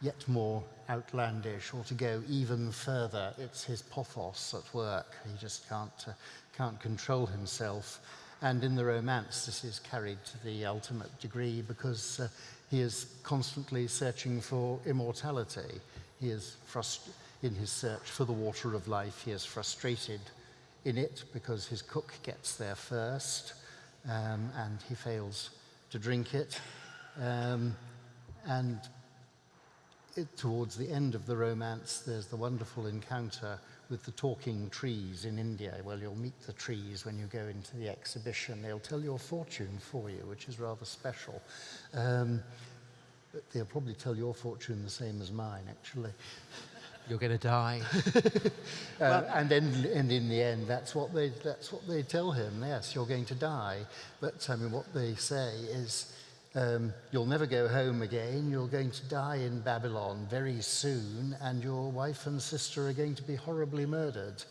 yet more outlandish or to go even further, it's his pothos at work. He just can't, uh, can't control himself. And in the romance, this is carried to the ultimate degree because uh, he is constantly searching for immortality. He is in his search for the water of life. He is frustrated in it because his cook gets there first um, and he fails to drink it. Um, and it, towards the end of the romance, there's the wonderful encounter with the talking trees in India. Well, you'll meet the trees when you go into the exhibition. They'll tell your fortune for you, which is rather special. Um, but they'll probably tell your fortune the same as mine, actually. You're going to die. uh, well, and then, and in the end, that's what they that's what they tell him. Yes, you're going to die. But I mean, what they say is, um, you'll never go home again. You're going to die in Babylon very soon, and your wife and sister are going to be horribly murdered.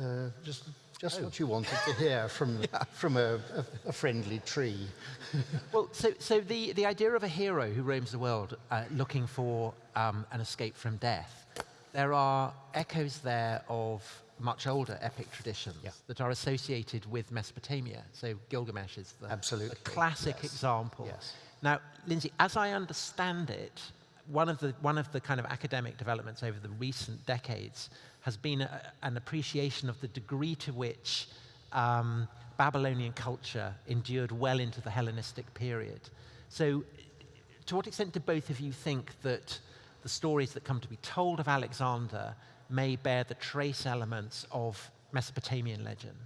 Uh, just just oh. what you wanted to hear from, yeah. from a, a, a, friendly tree. well, so, so the, the idea of a hero who roams the world uh, looking for um, an escape from death, there are echoes there of much older epic traditions yeah. that are associated with Mesopotamia. So Gilgamesh is the, the classic yes. example. Yes. Now, Lindsay, as I understand it, one of, the, one of the kind of academic developments over the recent decades has been a, an appreciation of the degree to which um, Babylonian culture endured well into the Hellenistic period. So, to what extent do both of you think that the stories that come to be told of Alexander may bear the trace elements of Mesopotamian legend?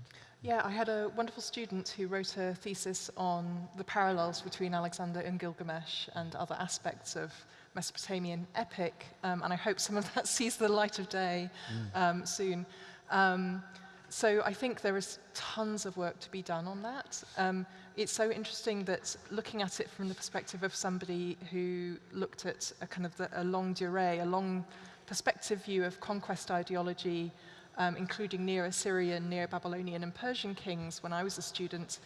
Yeah, I had a wonderful student who wrote a thesis on the parallels between Alexander and Gilgamesh and other aspects of Mesopotamian epic, um, and I hope some of that sees the light of day mm. um, soon. Um, so I think there is tons of work to be done on that. Um, it's so interesting that looking at it from the perspective of somebody who looked at a kind of the, a longue durée, a long perspective view of conquest ideology, um, including Neo-Assyrian, Neo-Babylonian and Persian kings when I was a student,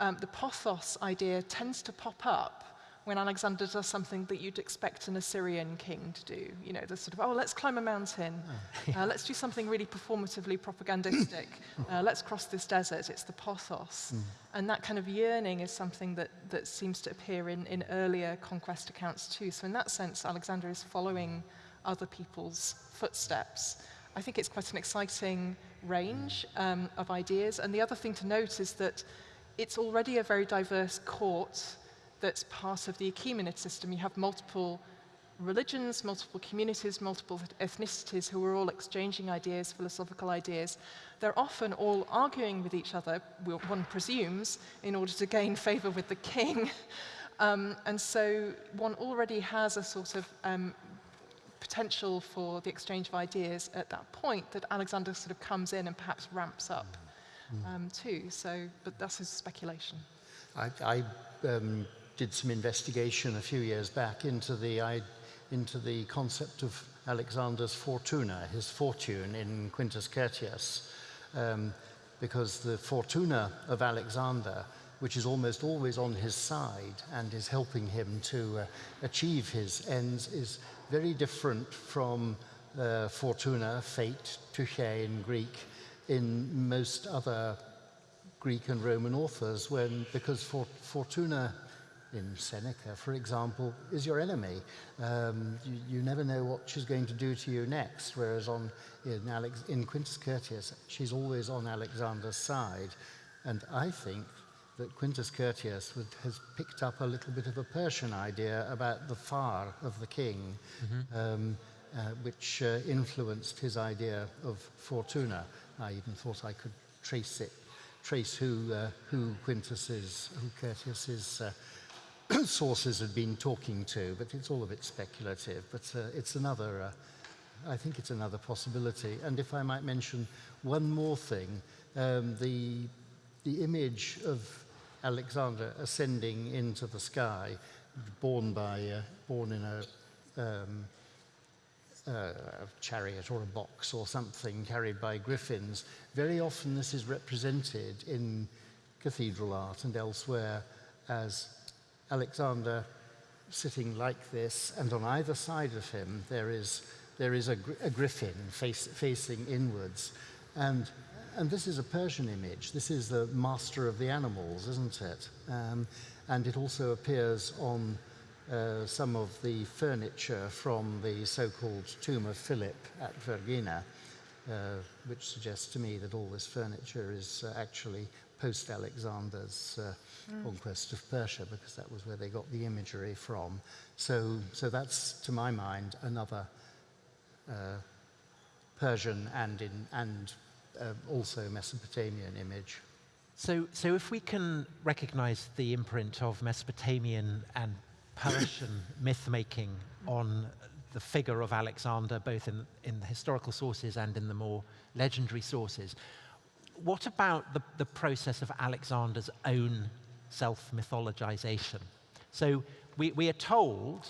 um, the pothos idea tends to pop up when Alexander does something that you'd expect an Assyrian king to do. You know, the sort of, oh, let's climb a mountain. Oh. Uh, let's do something really performatively propagandistic. uh, let's cross this desert. It's the pothos. Mm. And that kind of yearning is something that, that seems to appear in, in earlier conquest accounts too. So in that sense, Alexander is following other people's footsteps. I think it's quite an exciting range um, of ideas. And the other thing to note is that it's already a very diverse court that's part of the Achaemenid system. You have multiple religions, multiple communities, multiple ethnicities who are all exchanging ideas, philosophical ideas. They're often all arguing with each other, one presumes, in order to gain favor with the king. um, and so one already has a sort of um, potential for the exchange of ideas at that point that Alexander sort of comes in and perhaps ramps up mm. um, too. So, but that's his speculation. I, I um, did some investigation a few years back into the, into the concept of Alexander's fortuna, his fortune in Quintus Curtius, um, because the fortuna of Alexander, which is almost always on his side and is helping him to uh, achieve his ends, is very different from uh, fortuna, fate, tyche in Greek, in most other Greek and Roman authors, when, because for, fortuna in Seneca, for example, is your enemy. Um, you, you, never know what she's going to do to you next, whereas on, in, Alex, in Quintus Curtius, she's always on Alexander's side. And I think that Quintus Curtius would, has picked up a little bit of a Persian idea about the farr of the king, mm -hmm. um, uh, which uh, influenced his idea of fortuna. I even thought I could trace it, trace who, uh, who Quintus is, who Curtius is uh, sources had been talking to, but it's all a bit speculative. But uh, it's another, uh, I think it's another possibility. And if I might mention one more thing, um, the, the image of Alexander ascending into the sky, borne by, uh, borne in a, um, a chariot or a box or something carried by griffins. Very often this is represented in cathedral art and elsewhere as Alexander sitting like this, and on either side of him there is, there is a, a griffin face, facing inwards. And, and this is a Persian image. This is the master of the animals, isn't it? Um, and it also appears on uh, some of the furniture from the so-called tomb of Philip at Vergina, uh, which suggests to me that all this furniture is uh, actually post-Alexander's uh, mm. conquest of Persia, because that was where they got the imagery from. So, so that's, to my mind, another uh, Persian and, in, and uh, also Mesopotamian image. So, so if we can recognize the imprint of Mesopotamian and Persian myth-making on the figure of Alexander, both in, in the historical sources and in the more legendary sources, what about the, the process of Alexander's own self-mythologization? So we, we are told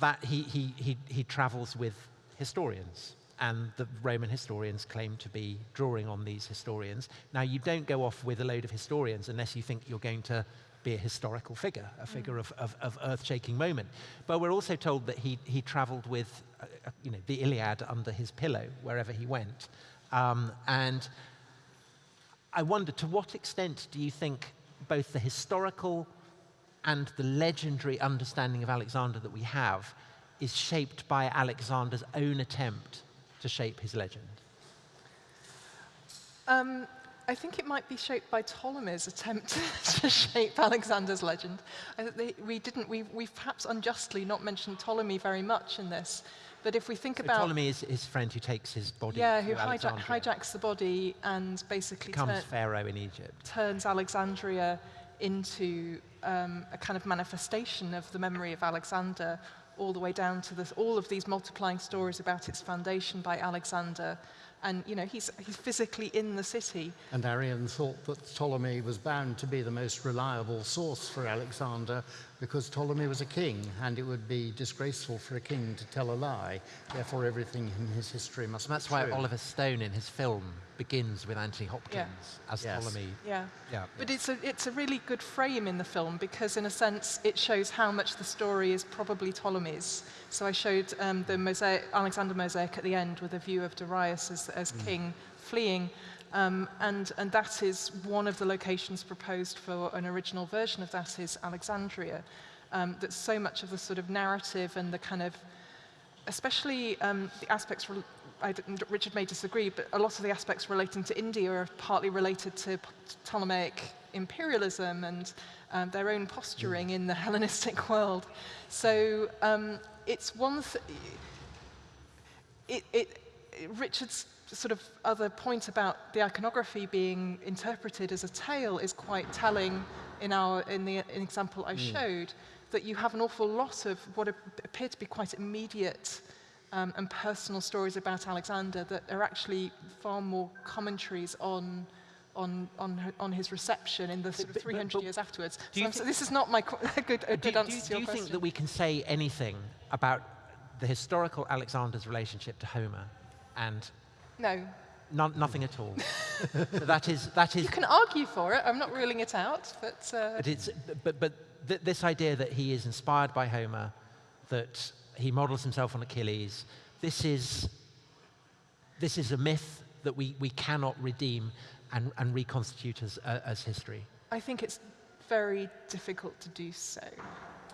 that he, he, he, he travels with historians, and the Roman historians claim to be drawing on these historians. Now, you don't go off with a load of historians unless you think you're going to be a historical figure, a figure of, of, of earth-shaking moment. But we're also told that he, he traveled with, uh, you know, the Iliad under his pillow wherever he went. Um, and I wonder, to what extent do you think both the historical and the legendary understanding of Alexander that we have is shaped by Alexander's own attempt to shape his legend? Um, I think it might be shaped by Ptolemy's attempt to shape Alexander's legend. They, we didn't, we, we've perhaps unjustly not mentioned Ptolemy very much in this, but if we think so about... Ptolemy is his friend who takes his body Yeah, who hijack, hijacks the body and basically... Becomes pharaoh in Egypt. Turns Alexandria into um, a kind of manifestation of the memory of Alexander all the way down to this, all of these multiplying stories about its foundation by Alexander and you know he's, he's physically in the city. And Arrian thought that Ptolemy was bound to be the most reliable source for Alexander because Ptolemy was a king and it would be disgraceful for a king to tell a lie. Therefore, everything in his history must that's be why Oliver Stone in his film begins with Anthony Hopkins yeah. as yes. Ptolemy. Yeah. yeah. But it's a, it's a really good frame in the film because, in a sense, it shows how much the story is probably Ptolemy's. So I showed um, the mosaic, Alexander mosaic at the end with a view of Darius as, as mm. king fleeing. Um, and, and that is one of the locations proposed for an original version of that is Alexandria. Um, that so much of the sort of narrative and the kind of, especially um, the aspects I, Richard may disagree, but a lot of the aspects relating to India are partly related to Ptolemaic imperialism and um, their own posturing in the Hellenistic world. So um, it's one it, it, Richard's sort of other point about the iconography being interpreted as a tale is quite telling in, our, in the in example I mm. showed, that you have an awful lot of what appear to be quite immediate um, and personal stories about Alexander that are actually far more commentaries on on, on, on his reception in the sort of but- 300 but years afterwards. do So, you so this is not my good, a good do, answer do to your you question. think that we can say anything about the historical Alexander's relationship to Homer and No. none, nothing at all? so that is, that is You can argue for it. I'm not ruling it out, but uh, But, it's, but, but th- this idea that he is inspired by Homer, that he models himself on Achilles, this is, this is a myth that we, we cannot redeem and, and reconstitute as, uh, as history. I think it's very difficult to do so.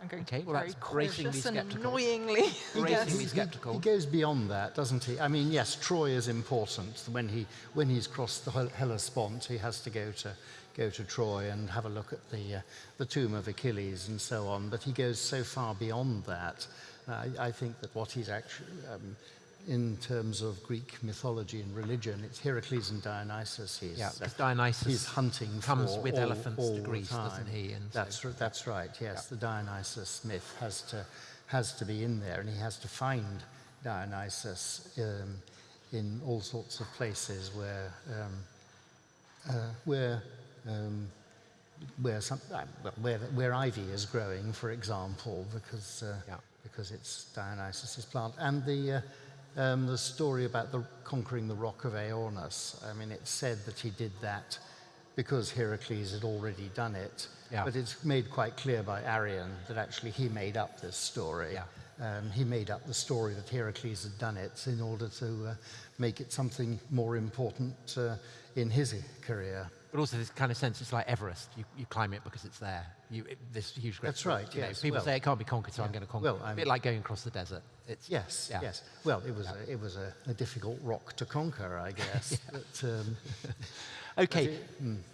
I'm going Okay, to be well, very that's bracingly cautious and sceptical. annoyingly. Bracingly yes. He- skeptical. He, goes beyond that, doesn't he? I mean, yes, Troy is important. When, he, when he's crossed the Hellespont, he has to go to, go to Troy and have a look at the, uh, the tomb of Achilles and so on. But he goes so far beyond that. I, I think that what he's actually, um, in terms of Greek mythology and religion, it's Heracles and Dionysus. He's, Yeah, because Dionysus he's hunting comes with all- elephants all to Greece, doesn't he? And that's, r- that's right, yes. The Dionysus myth has to, has to be in there, and he has to find Dionysus um, in all sorts of places where, um, uh, where, um, where, some, uh, where, where ivy is growing, for example, because, uh, Yeah. Because it's Dionysus's plant. And the, uh, um, the story about the, conquering the rock of Aornus, I mean, it's said that he did that because Heracles had already done it. Yeah. But it's made quite clear by Arrian that actually he made up this story. Yeah. Um, he made up the story that Heracles had done it in order to uh, make it something more important uh, in his career. But also this kind of sense, it's like Everest. You, you climb it because it's there. You, it, this huge great That's right, you know, yes. people Well- say it can't be conquered, so I'm going to conquer Well, it. A bit like going across the desert. It's, Yes, yeah. yes. Well, it was, a, it was a, a difficult rock to conquer, I guess. but, um, Okay,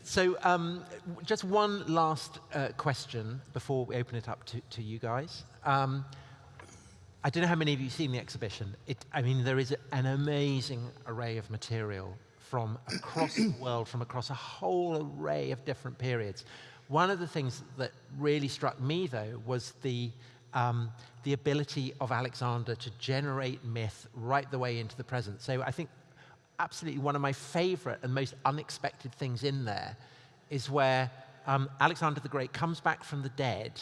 so um, just one last uh, question before we open it up to, to you guys. Um, I don't know how many of you have seen the exhibition. It, I mean, there is an amazing array of material from across the world, from across a whole array of different periods. One of the things that really struck me, though, was the, um, the ability of Alexander to generate myth right the way into the present. So I think absolutely one of my favorite and most unexpected things in there is where um, Alexander the Great comes back from the dead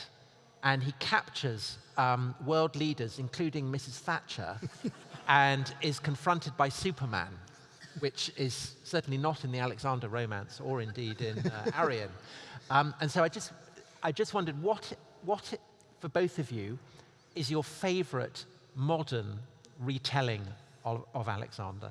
and he captures um, world leaders, including Mrs. Thatcher, and is confronted by Superman, which is certainly not in the Alexander romance or indeed in uh, Arrian. Um, and so I just, I just wondered what, what, for both of you, is your favorite modern retelling of, of Alexander,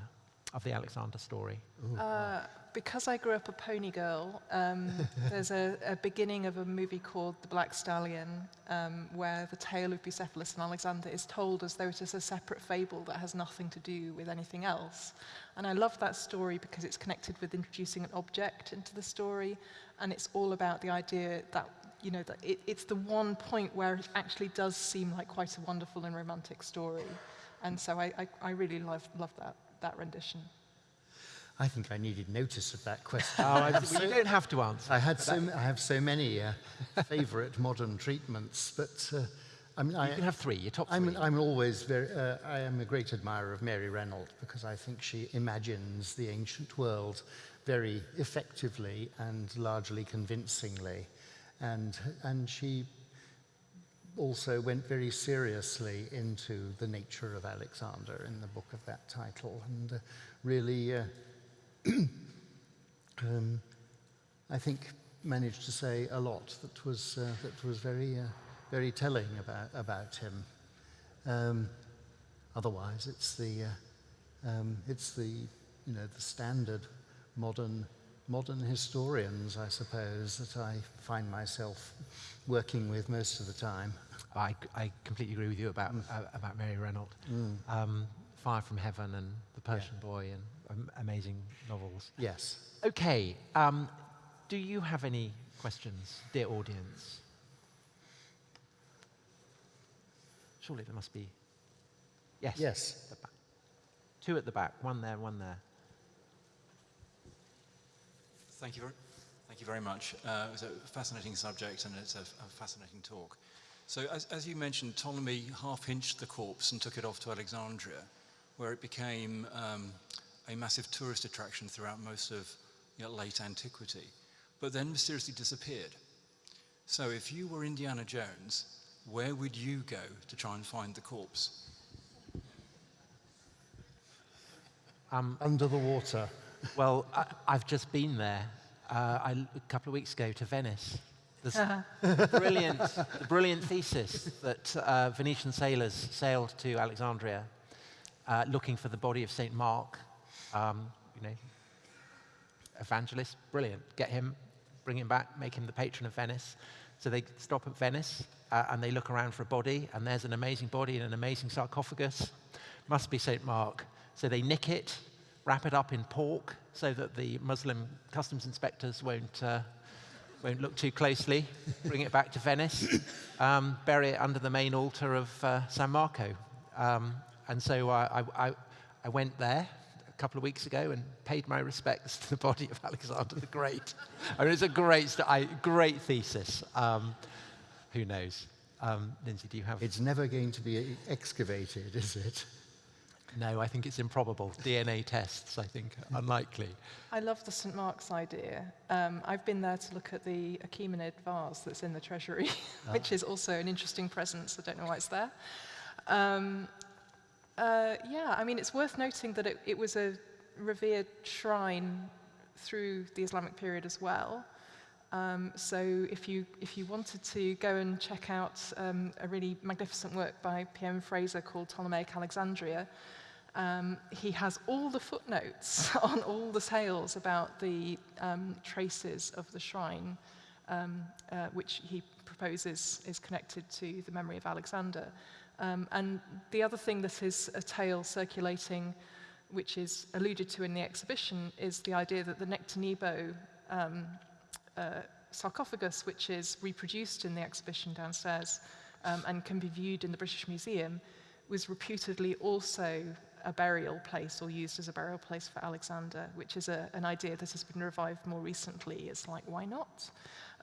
of the Alexander story? Uh, because I grew up a pony girl, um, there's a, a beginning of a movie called The Black Stallion, um, where the tale of Bucephalus and Alexander is told as though it is a separate fable that has nothing to do with anything else. And I love that story because it's connected with introducing an object into the story, and it's all about the idea that you know that it, it's the one point where it actually does seem like quite a wonderful and romantic story. And so I, I, I really love, love that, that rendition. I think I needed notice of that question. Oh, I, well, you don't have to answer. I, had so, I have so many uh, favourite modern treatments, but uh, I mean, I, You can have three, your top 3 I'm, I'm always very, uh, I am a great admirer of Mary Renault because I think she imagines the ancient world very effectively and largely convincingly. And, and she also went very seriously into the nature of Alexander in the book of that title and uh, really, uh, um, I think, managed to say a lot that was, uh, that was very, uh, very telling about, about him. Um, otherwise, it's the, uh, um, it's the, you know, the standard modern, modern historians, I suppose, that I find myself working with most of the time. I, I completely agree with you about, uh, about Mary Renault. Mm. Um, Fire from Heaven and The Persian Boy and amazing novels. Yes. Okay, um, do you have any questions, dear audience? Surely there must be. Yes. Yes. At the back. Two at the back, one there, one there. Thank you very, thank you very much. Uh, it was a fascinating subject and it's a, a fascinating talk. So as, as you mentioned, Ptolemy half-hinched the corpse and took it off to Alexandria, where it became um, a massive tourist attraction throughout most of you know, late antiquity, but then mysteriously disappeared. So if you were Indiana Jones, where would you go to try and find the corpse? Under the water. Well, I, I've just been there uh, I, a couple of weeks ago to Venice. This brilliant, the brilliant thesis that uh, Venetian sailors sailed to Alexandria uh, looking for the body of St. Mark. Um, you know, evangelist, brilliant. Get him, bring him back, make him the patron of Venice. So they stop at Venice uh, and they look around for a body, and there's an amazing body in an amazing sarcophagus. Must be St. Mark. So they nick it, wrap it up in pork so that the Muslim customs inspectors won't, uh, won't look too closely, bring it back to Venice, um, bury it under the main altar of uh, San Marco. Um, and so I, I, I went there a couple of weeks ago and paid my respects to the body of Alexander the Great. I mean, it's a great, st- I, great thesis. Um, who knows? Um, Lindsay, do you have? It's never going to be excavated, is it? No, I think it's improbable. DNA tests, I think, unlikely. I love the St Mark's idea. Um, I've been there to look at the Achaemenid vase that's in the treasury, which is also an interesting presence. I don't know why it's there. Um, uh, yeah, I mean, it's worth noting that it, it was a revered shrine through the Islamic period as well. Um, so if you, if you wanted to go and check out um, a really magnificent work by P.M. Fraser called Ptolemaic Alexandria, um, he has all the footnotes on all the tales about the um, traces of the shrine, um, uh, which he proposes is connected to the memory of Alexander. Um, and the other thing that is a tale circulating, which is alluded to in the exhibition, is the idea that the Nectanebo um, uh, sarcophagus, which is reproduced in the exhibition downstairs um, and can be viewed in the British Museum, was reputedly also a burial place or used as a burial place for Alexander, which is a, an idea that has been revived more recently. It's like, why not?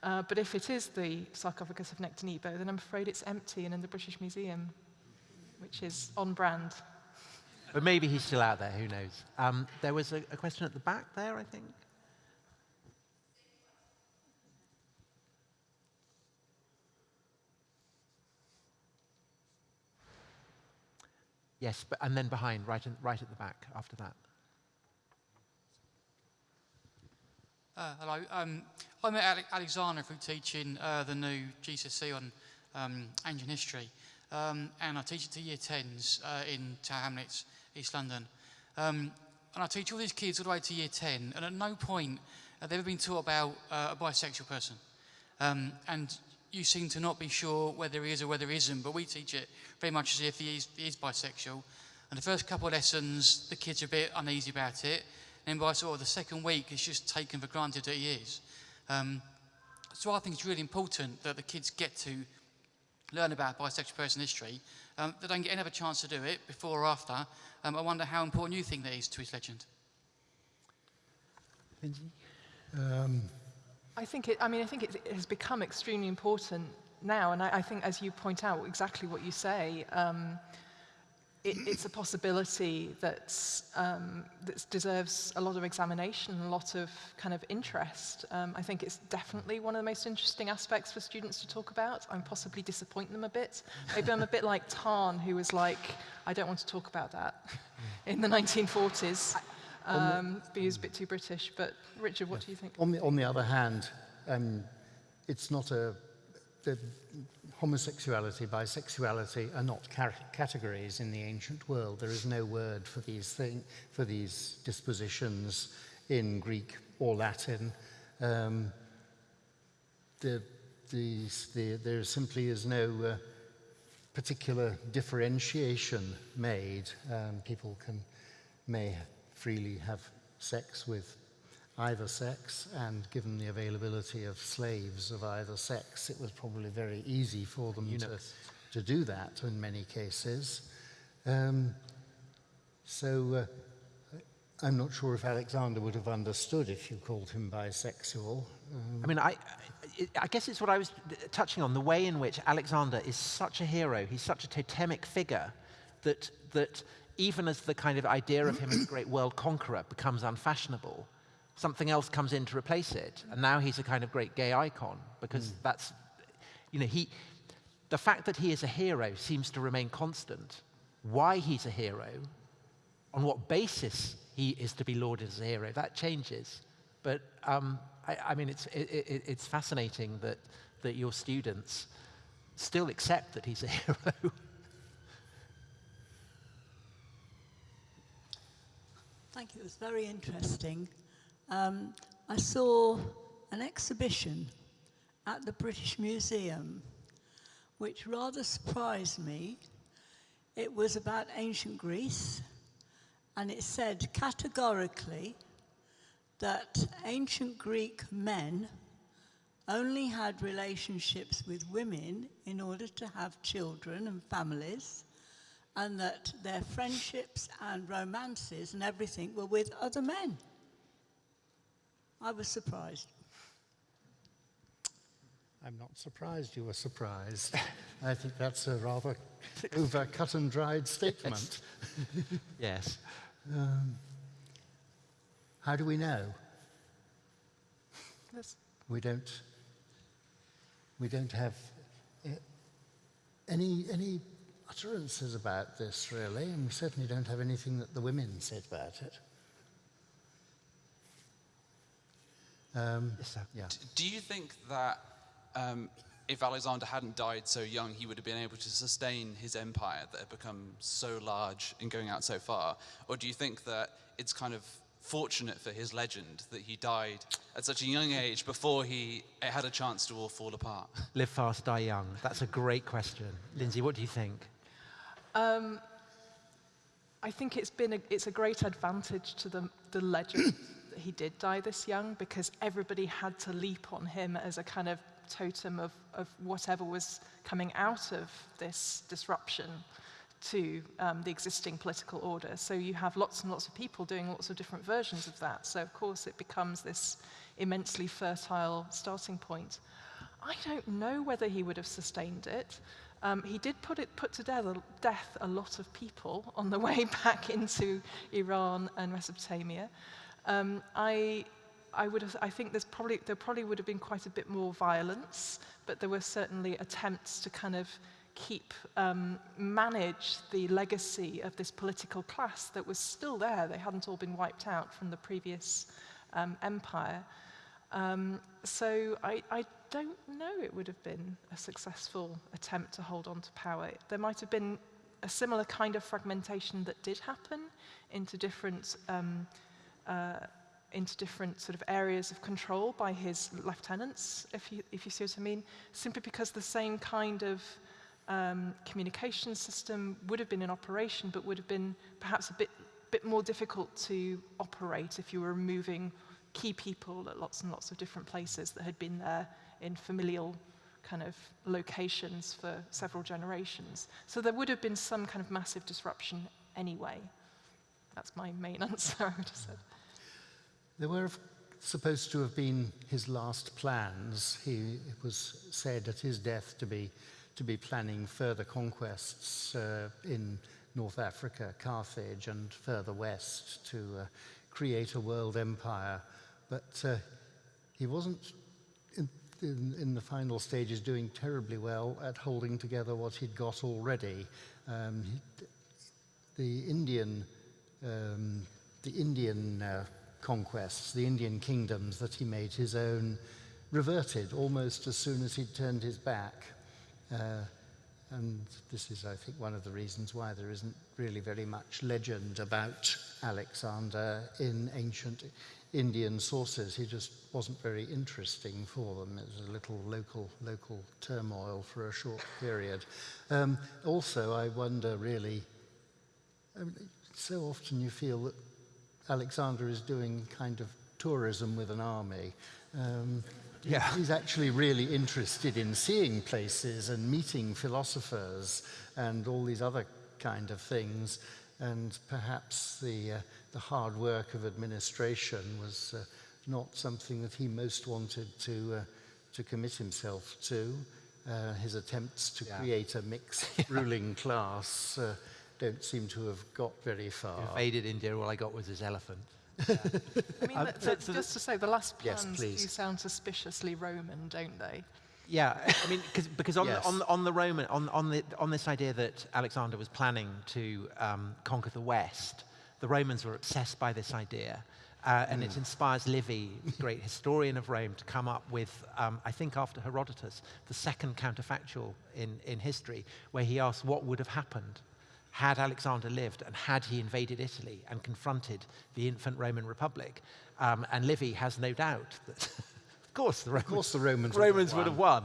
Uh, but if it is the sarcophagus of Nectanebo, then I'm afraid it's empty and in the British Museum, which is on brand. But maybe he's still out there, who knows? Um, there was a, a question at the back there, I think. Yes, but, and then behind, right, in, right at the back after that. Uh, hello. Um, I met Ale Alexander through teaching uh, the new GCSE on um, ancient history. Um, and I teach it to year 10s uh, in Tower Hamlets, East London. Um, and I teach all these kids all the way to year 10, and at no point have they ever been taught about uh, a bisexual person. Um, and you seem to not be sure whether he is or whether he isn't, but we teach it very much as if he is, he is bisexual. And the first couple of lessons, the kids are a bit uneasy about it. And by sort of the second week, it's just taken for granted that he is. Um, so I think it's really important that the kids get to learn about bisexual person history. Um, they don't get another chance to do it before or after. Um, I wonder how important you think that is to his legend. Lindsay? Um, I think it, I mean, I think it, it has become extremely important now, and I, I, think, as you point out, exactly what you say, um, it, it's a possibility that um, that deserves a lot of examination, a lot of kind of interest. Um, I think it's definitely one of the most interesting aspects for students to talk about. I'm possibly disappointing them a bit. Maybe I'm a bit like Tarn, who was like, I don't want to talk about that in the 1940s. Um, but he was a bit too British. But Richard, what do you think? on, the, on the other hand, um, it's not a the homosexuality, bisexuality are not categories in the ancient world. There is no word for these thing, for these dispositions in Greek or Latin. Um, the, these, the, there simply is no uh, particular differentiation made. Um, people can may freely have sex with either sex, and given the availability of slaves of either sex, it was probably very easy for them to, to do that in many cases. Um, so uh, I'm not sure if Alexander would have understood if you called him bisexual. Um, I mean, I, I guess it's what I was touching on, the way in which Alexander is such a hero, he's such a totemic figure, that, that even as the kind of idea of him as a great world conqueror becomes unfashionable, something else comes in to replace it. And now he's a kind of great gay icon because that's, you know, he, the fact that he is a hero seems to remain constant. Why he's a hero, on what basis he is to be lauded as a hero, that changes. But um, I, I, mean, it's, it, it, it's fascinating that, that your students still accept that he's a hero. Thank you. It was very interesting. Um, I saw an exhibition at the British Museum, which rather surprised me. It was about ancient Greece, and it said categorically that ancient Greek men only had relationships with women in order to have children and families, and that their friendships and romances and everything were with other men. I was surprised. I'm not surprised you were surprised. I think that's a rather over cut and dried statement. yes. Um, how do we know? Yes. We don't. We don't have uh, any any utterances about this really, and we certainly don't have anything that the women said about it. Um, Yes, sir. yeah. Do you think that um, if Alexander hadn't died so young, he would have been able to sustain his empire that had become so large and going out so far? Or do you think that it's kind of fortunate for his legend that he died at such a young age before he had a chance to all fall apart? Live fast, die young. That's a great question. Lindsay, what do you think? Um, I think it's been a, it's a great advantage to the, the legend that he did die this young because everybody had to leap on him as a kind of totem of, of whatever was coming out of this disruption to um, the existing political order. So you have lots and lots of people doing lots of different versions of that. So of course it becomes this immensely fertile starting point. I don't know whether he would have sustained it. Um, he did put, it, put to death, death a lot of people on the way back into Iran and Mesopotamia. Um, I, I, would have, I think there's probably, there probably would have been quite a bit more violence, but there were certainly attempts to kind of keep, um, manage the legacy of this political class that was still there. They hadn't all been wiped out from the previous um, empire. Um, so I, I don't know it would have been a successful attempt to hold on to power. There might have been a similar kind of fragmentation that did happen into different um, uh, into different sort of areas of control by his lieutenants, if you, if you see what I mean, simply because the same kind of um, communication system would have been in operation, but would have been perhaps a bit, bit more difficult to operate if you were removing key people at lots and lots of different places that had been there in familial kind of locations for several generations. So there would have been some kind of massive disruption anyway. That's my main answer, I would have said. There were supposed to have been his last plans. He it was said at his death to be, to be planning further conquests uh, in North Africa, Carthage, and further west to uh, create a world empire. But uh, he wasn't, in, in, in, the final stages, doing terribly well at holding together what he'd got already. Um, he, the Indian, um, the Indian uh, conquests, the Indian kingdoms that he made his own, reverted almost as soon as he'd turned his back. Uh, and this is, I think, one of the reasons why there isn't really very much legend about Alexander in ancient Indian sources. He just wasn't very interesting for them. It was a little local, local turmoil for a short period. Um, also, I wonder really, I mean, so often you feel that Alexander is doing kind of tourism with an army. Um, yeah. He's actually really interested in seeing places and meeting philosophers and all these other kind of things. And perhaps the, uh, the hard work of administration was uh, not something that he most wanted to, uh, to commit himself to. Uh, his attempts to yeah. create a mixed ruling class uh, don't seem to have got very far. Invaded India, all I got was his elephant. I mean, Um, the- the- so the- just to say, the last Yes, plans do sound suspiciously Roman, don't they? Yeah, I mean, cause, because on, Yes. the, on, the- on the Roman, on, on, the, on this idea that Alexander was planning to um, conquer the West, the Romans were obsessed by this idea. Uh, and it inspires Livy, the great historian of Rome, to come up with, um, I think after Herodotus, the second counterfactual in, in history, where he asks what would have happened had Alexander lived and had he invaded Italy and confronted the infant Roman Republic. Um, and Livy has no doubt that, of course, the Romans, course the Romans would have Romans would have won.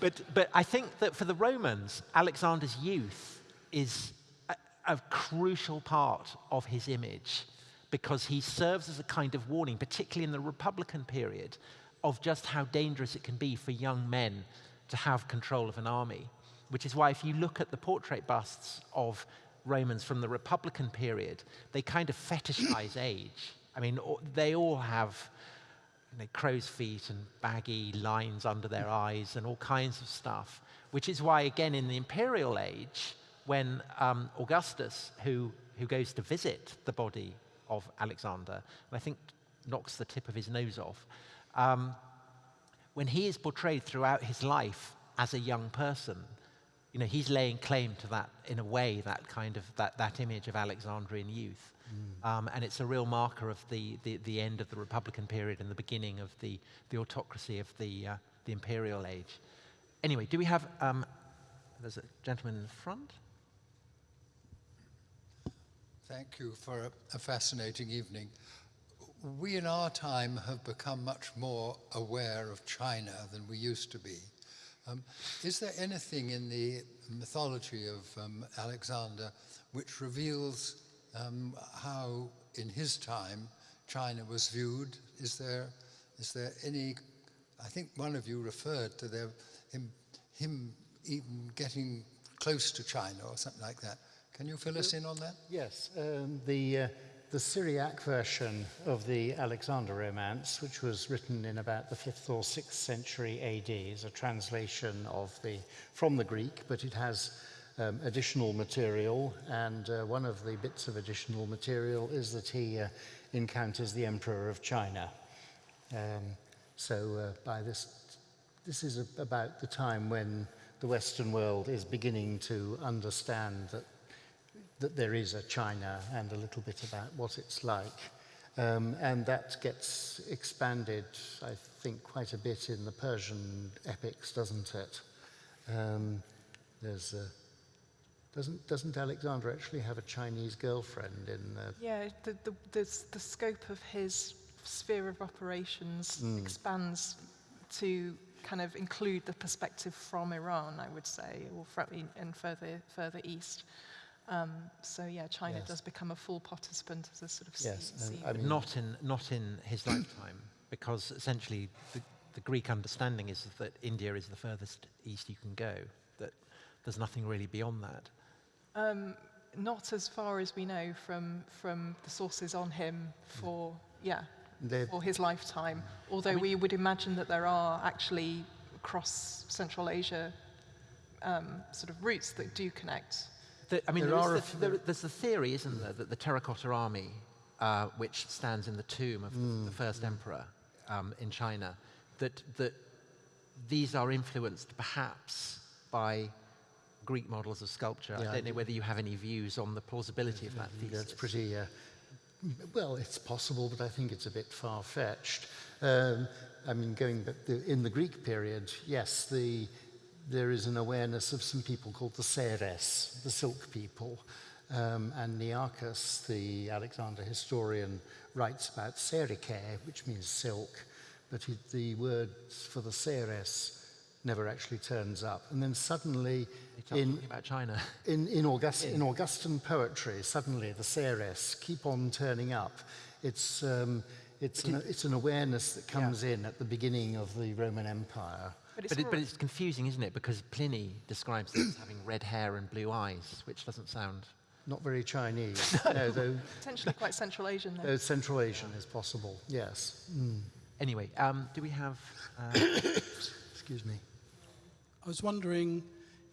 but, but I think that for the Romans, Alexander's youth is a, a crucial part of his image because he serves as a kind of warning, particularly in the Republican period, of just how dangerous it can be for young men to have control of an army. Which is why, if you look at the portrait busts of Romans from the Republican period, they kind of fetishize age. I mean, they all have you know, crow's feet and baggy lines under their eyes and all kinds of stuff. Which is why, again, in the imperial age, when um, Augustus, who, who goes to visit the body of Alexander, and I think knocks the tip of his nose off, um, when he is portrayed throughout his life as a young person, you know, he's laying claim to that, in a way, that kind of, that, that image of Alexandrian youth. Um, and it's a real marker of the, the, the end of the Republican period and the beginning of the, the autocracy of the, uh, the imperial age. Anyway, do we have, um, there's a gentleman in the front? Thank you for a, a fascinating evening. We in our time have become much more aware of China than we used to be. Um, is there anything in the mythology of um, Alexander which reveals um, how, in his time, China was viewed? Is there, is there any? I think one of you referred to their, him, him even getting close to China or something like that. Can you fill us in on that? Yes, um, the, uh, the Syriac version of the Alexander Romance, which was written in about the 5th or 6th century AD, is a translation of the, from the Greek, but it has um, additional material, and uh, one of the bits of additional material is that he uh, encounters the Emperor of China. Um, so uh, by this, this is a, about the time when the Western world is beginning to understand that that there is a China and a little bit about what it's like. Um, and that gets expanded, I think, quite a bit in the Persian epics, doesn't it? Um, there's a, doesn't, doesn't Alexander actually have a Chinese girlfriend in the, Yeah, the, the, the, the scope of his sphere of operations expands to kind of include the perspective from Iran, I would say, or from, and further, further east. Um, so yeah, China Yes. does become a full participant as a sort of Yes, sea, and sea I mean- not in, not in his lifetime, because essentially the, the Greek understanding is that India is the furthest east you can go, that there's nothing really beyond that. Um, not as far as we know from, from the sources on him for, yeah, They're- for his lifetime. Although we would imagine that there are actually across Central Asia um, sort of routes that do connect. The, I mean, There there is are the, there, there's the theory, isn't there, that the terracotta army, uh, which stands in the tomb of Hmm. the first emperor um, in China, that, that these are influenced perhaps by Greek models of sculpture. Yeah, I don't know whether you have any views on the plausibility of that thesis. That's pretty, uh, well, it's possible, but I think it's a bit far-fetched. Um, I mean, going back, the, in the Greek period, yes, the, there is an awareness of some people called the Seres, the silk people. Um, and Nearchus, the Alexander historian, writes about serike, which means silk, but he, the word for the Seres never actually turns up. And then suddenly, in, about China. in, in, August, in Augustan poetry, suddenly the Seres keep on turning up. It's, um, it's, an, it's an awareness that comes in at the beginning of the Roman Empire. But it's, But, it, but it's confusing, isn't it? Because Pliny describes them as having red hair and blue eyes, which doesn't sound. Not very Chinese, no, though, potentially quite Central Asian though. though Central Asian is possible, yes. Mm, Anyway, um, do we have. Uh, excuse me. I was wondering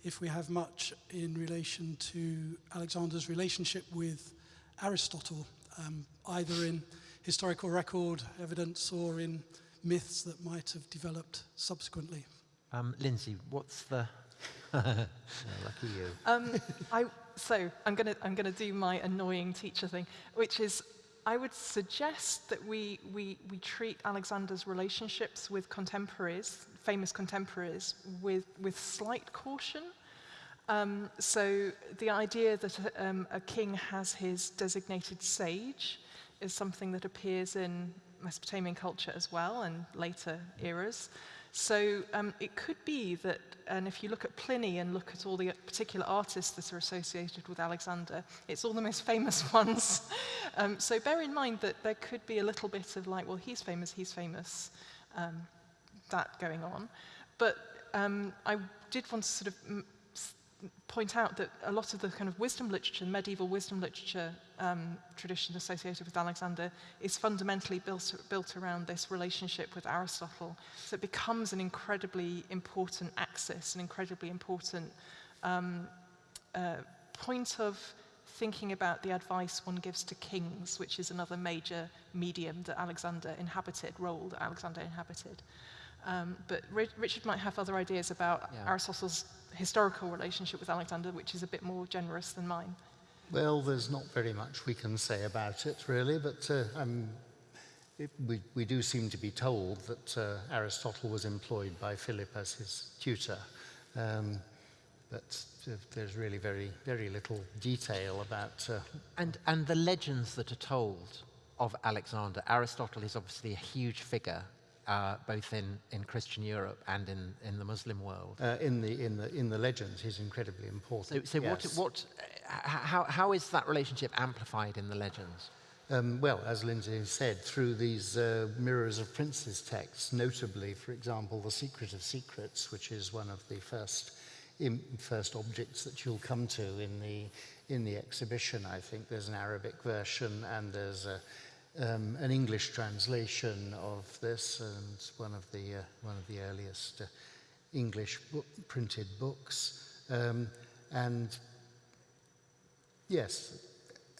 if we have much in relation to Alexander's relationship with Aristotle, um, either in historical record evidence or in myths that might have developed subsequently. Um, Lindsay, what's the... oh, lucky you. Um, I, so I'm going to I'm to do my annoying teacher thing, which is I would suggest that we, we, we treat Alexander's relationships with contemporaries, famous contemporaries, with, with slight caution. Um, so the idea that a, um, a king has his designated sage is something that appears in Mesopotamian culture as well and later eras. So um, it could be that, and if you look at Pliny and look at all the particular artists that are associated with Alexander, it's all the most famous ones. um, so bear in mind that there could be a little bit of like, well, he's famous, he's famous, um, that going on. But um, I did want to sort of point out that a lot of the kind of wisdom literature, medieval wisdom literature um, tradition associated with Alexander is fundamentally built, built around this relationship with Aristotle. So it becomes an incredibly important axis, an incredibly important um, uh, point of thinking about the advice one gives to kings, which is another major medium that Alexander inhabited, role that Alexander inhabited. Um, but Richard might have other ideas about yeah. Aristotle's historical relationship with Alexander, which is a bit more generous than mine. Well, there's not very much we can say about it, really, but uh, um, it, we, we do seem to be told that uh, Aristotle was employed by Philip as his tutor. Um, but uh, there's really very, very little detail about... Uh, and, and the legends that are told of Alexander, Aristotle is obviously a huge figure uh, both in, in Christian Europe and in, in the Muslim world. Uh, in, the, in, the, in the legends, he's incredibly important. So, so yes. what, what, how, how is that relationship amplified in the legends? Um, well, as Lindsay said, through these uh, Mirrors of Princes texts, notably, for example, The Secret of Secrets, which is one of the first, first objects that you'll come to in the, in the exhibition. I think there's an Arabic version and there's a, um, an English translation of this and one of the, uh, one of the earliest uh, English book, printed books. Um, and yes,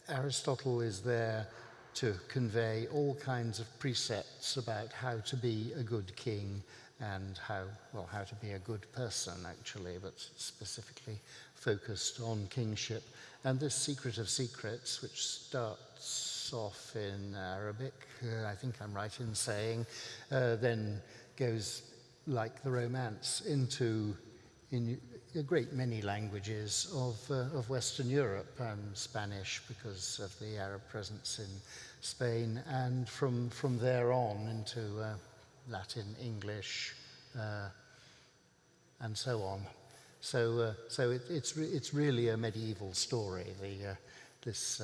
Aristotle is there to convey all kinds of precepts about how to be a good king and how, well, how to be a good person, actually, but specifically focused on kingship. And this Secret of Secrets, which off in Arabic, uh, I think I'm right in saying, uh, then goes like the Romance into in a great many languages of, uh, of Western Europe, um, Spanish because of the Arab presence in Spain, and from, from there on into uh, Latin, English, uh, and so on. So, uh, so it, it's, re it's really a medieval story, the, this,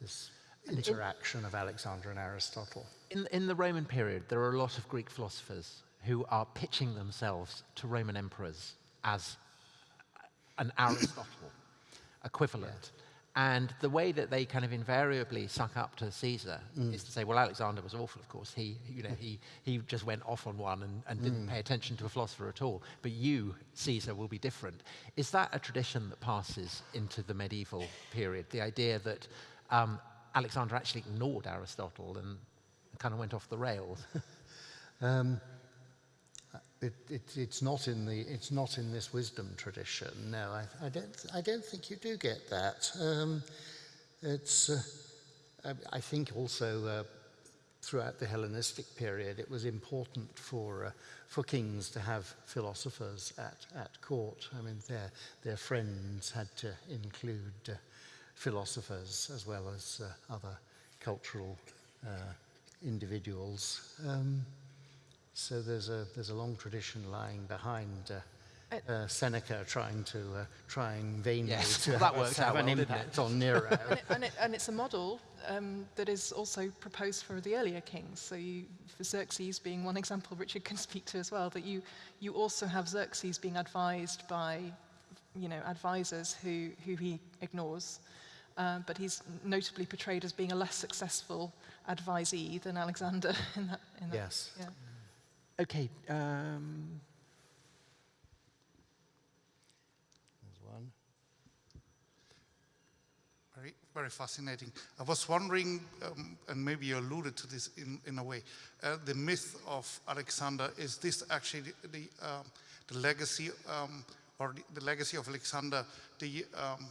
this interaction of Alexander and Aristotle. In, in the Roman period, there are a lot of Greek philosophers who are pitching themselves to Roman emperors as an Aristotle equivalent. Yes. And the way that they kind of invariably suck up to Caesar mm. is to say, well, Alexander was awful, of course. He, you know, he, he just went off on one and, and didn't mm. pay attention to a philosopher at all. But you, Caesar, will be different. Is that a tradition that passes into the medieval period? The idea that um, Alexander actually ignored Aristotle and kind of went off the rails. um, it, it, it's not in the it's not in this wisdom tradition. No, I, I don't I don't think you do get that. Um, it's uh, I, I, think also uh, throughout the Hellenistic period, it was important for uh, for kings to have philosophers at at court. I mean, their their friends had to include uh, philosophers as well as uh, other cultural uh, individuals. Um, so there's a, there's a long tradition lying behind uh, uh, Seneca trying to uh, trying vainly yes, to well, have, works have out an well, impact on Nero. and, it, and, it, and, it's a model um, that is also proposed for the earlier kings. So you, for Xerxes being one example, Richard can speak to as well, that you, you also have Xerxes being advised by you know, advisors who, who he ignores. Um, but he's notably portrayed as being a less successful advisee than Alexander in that. In that yes. Yeah. Okay. Um. There's one. Very, very fascinating. I was wondering, um, and maybe you alluded to this in, in a way, uh, the myth of Alexander, is this actually the, the, um, the legacy um, or the, the, legacy of Alexander, the um,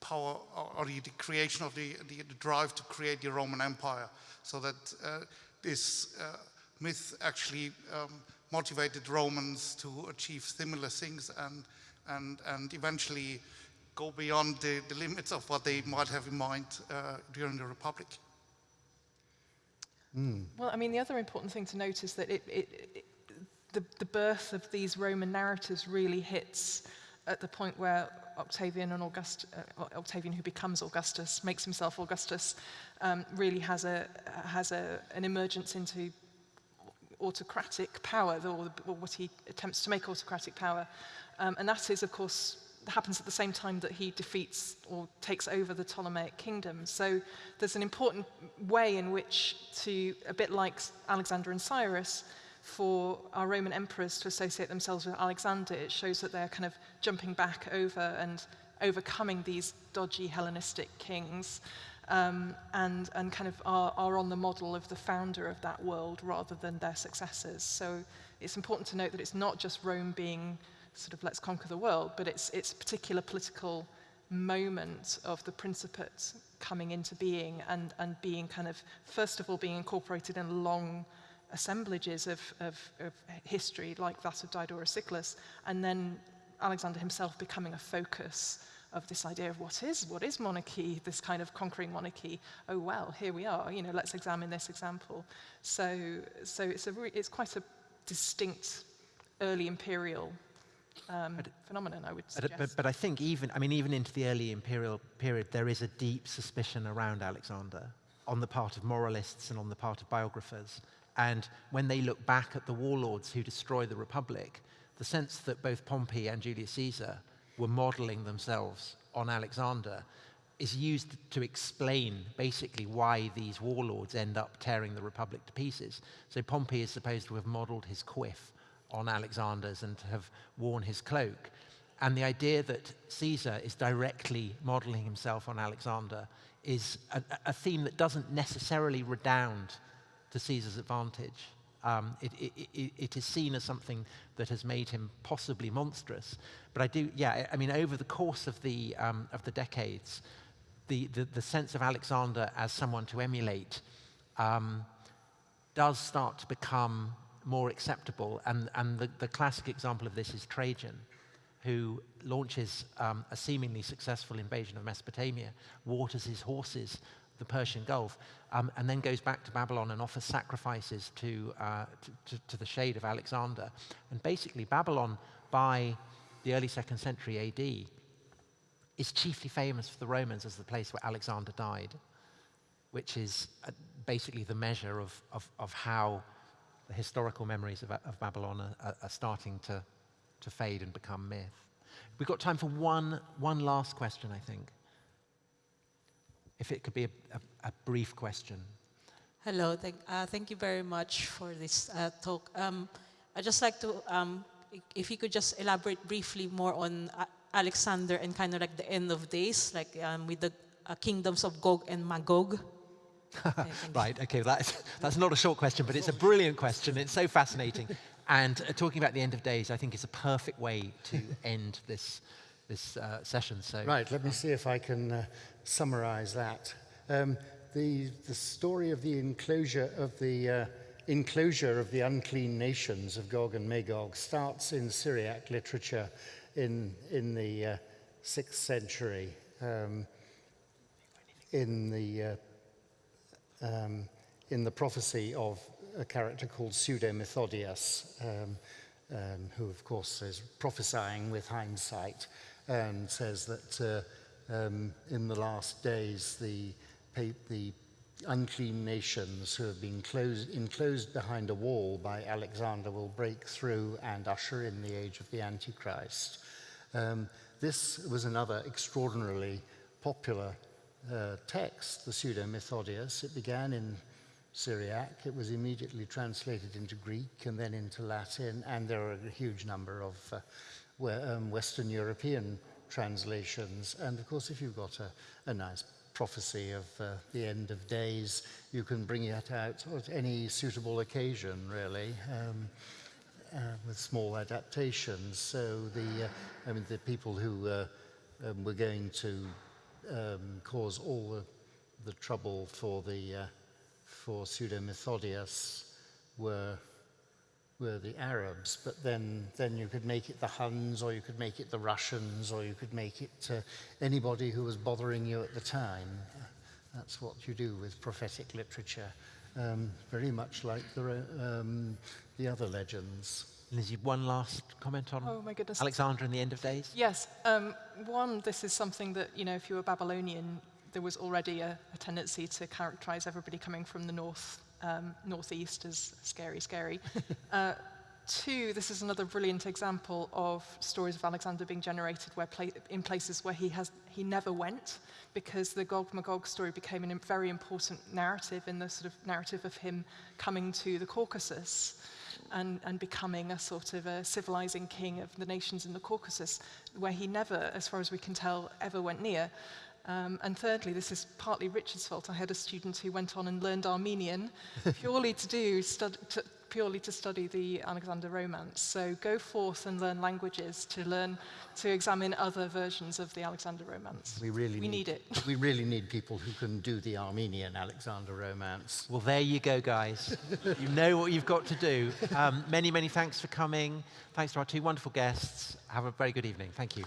power or, or the, the, creation of the, the, drive to create the Roman Empire, so that uh, this uh, myth actually um, motivated Romans to achieve similar things and, and, and eventually go beyond the, the limits of what they might have in mind uh, during the Republic. Mm. Well, I mean, the other important thing to note is that it, it, it, the, the birth of these Roman narratives really hits at the point where Octavian and August, uh, Octavian, who becomes Augustus, makes himself Augustus, um, really has a has a an emergence into autocratic power, or, or what he attempts to make autocratic power, um, and that is, of course, happens at the same time that he defeats or takes over the Ptolemaic kingdom. So there's an important way in which to, a bit like Alexander and Cyrus, for our Roman emperors to associate themselves with Alexander, it shows that they're kind of jumping back over and overcoming these dodgy Hellenistic kings um, and, and kind of are, are on the model of the founder of that world rather than their successors. So it's important to note that it's not just Rome being sort of let's conquer the world, but it's, it's a particular political moment of the Principate coming into being and, and being kind of, first of all, being incorporated in a long assemblages of, of, of history like that of Diodorus Siculus, and then Alexander himself becoming a focus of this idea of what is what is monarchy this kind of conquering monarchy oh well here we are you know let's examine this example so so it's a it's quite a distinct early imperial um, phenomenon, I would suggest. But, but I think even, I mean, even into the early imperial period, there is a deep suspicion around Alexander on the part of moralists and on the part of biographers. And when they look back at the warlords who destroy the Republic, the sense that both Pompey and Julius Caesar were modeling themselves on Alexander is used to explain basically why these warlords end up tearing the Republic to pieces. So Pompey is supposed to have modeled his quiff on Alexander's and to have worn his cloak. And the idea that Caesar is directly modeling himself on Alexander is a, a theme that doesn't necessarily redound to Caesar's advantage. Um, it, it, it, it is seen as something that has made him possibly monstrous. But I do, yeah, I mean, over the course of the, um, of the decades, the, the, the, sense of Alexander as someone to emulate um, does start to become more acceptable. And, and the, the classic example of this is Trajan, who launches um, a seemingly successful invasion of Mesopotamia, waters his horses the Persian Gulf, um, and then goes back to Babylon and offers sacrifices to, uh, to, to, the shade of Alexander. And basically, Babylon, by the early second century AD, is chiefly famous for the Romans as the place where Alexander died, which is uh, basically the measure of, of, of how the historical memories of, of Babylon are, are, starting to, to fade and become myth. We've got time for one, one last question, I think. If it could be a, a, a brief question. Hello, thank, uh, thank you very much for this uh, talk. Um, I'd just like to, um, if you could just elaborate briefly more on uh, Alexander and kind of like the end of days, like um, with the uh, kingdoms of Gog and Magog. Okay, right, okay, that's, that's not a short question, but it's a brilliant question. It's so fascinating. And uh, talking about the end of days, I think is a perfect way to end this, this uh, session. So, Right, let me see if I can uh, summarize that. Um, the, the story of the enclosure of the uh, enclosure of the unclean nations of Gog and Magog starts in Syriac literature in, in the uh, 6th century. Um, in the uh, um, in the prophecy of a character called Pseudo-Methodius, um, um, who of course is prophesying with hindsight and says that uh, um, in the last days the, the unclean nations who have been closed, enclosed behind a wall by Alexander will break through and usher in the age of the Antichrist. Um, this was another extraordinarily popular uh, text, the Pseudo-Methodius. It began in Syriac. It was immediately translated into Greek and then into Latin, and there are a huge number of uh, um, Western European translations. And of course, if you've got a, a nice prophecy of uh, the end of days, you can bring it out at any suitable occasion, really. Um, uh, with small adaptations. So the, uh, I mean, the people who uh, um, were going to um, cause all the, the trouble for the uh, for Pseudo-Methodius were were the Arabs, but then then you could make it the Huns, or you could make it the Russians, or you could make it uh, anybody who was bothering you at the time. That's what you do with prophetic literature, um, very much like the um, the other legends. Lizzie, one last comment on Oh my goodness. Alexander and the end of days? Yes. Um, one, this is something that, you know, if you were Babylonian, there was already a, a tendency to characterize everybody coming from the north, um, northeast is scary, scary. uh, two, this is another brilliant example of stories of Alexander being generated where pla in places where he, has, he never went, because the Gog Magog story became a very important narrative in the sort of narrative of him coming to the Caucasus and, and becoming a sort of a civilizing king of the nations in the Caucasus, where he never, as far as we can tell, ever went near. Um, and thirdly, this is partly Richard's fault. I had a student who went on and learned Armenian purely to do stud to, purely to study the Alexander Romance. So go forth and learn languages to learn to examine other versions of the Alexander Romance. We really we need, need it. we really need people who can do the Armenian Alexander Romance. Well, there you go, guys. you know what you've got to do. Um, many, many thanks for coming. Thanks to our two wonderful guests. Have a very good evening. Thank you.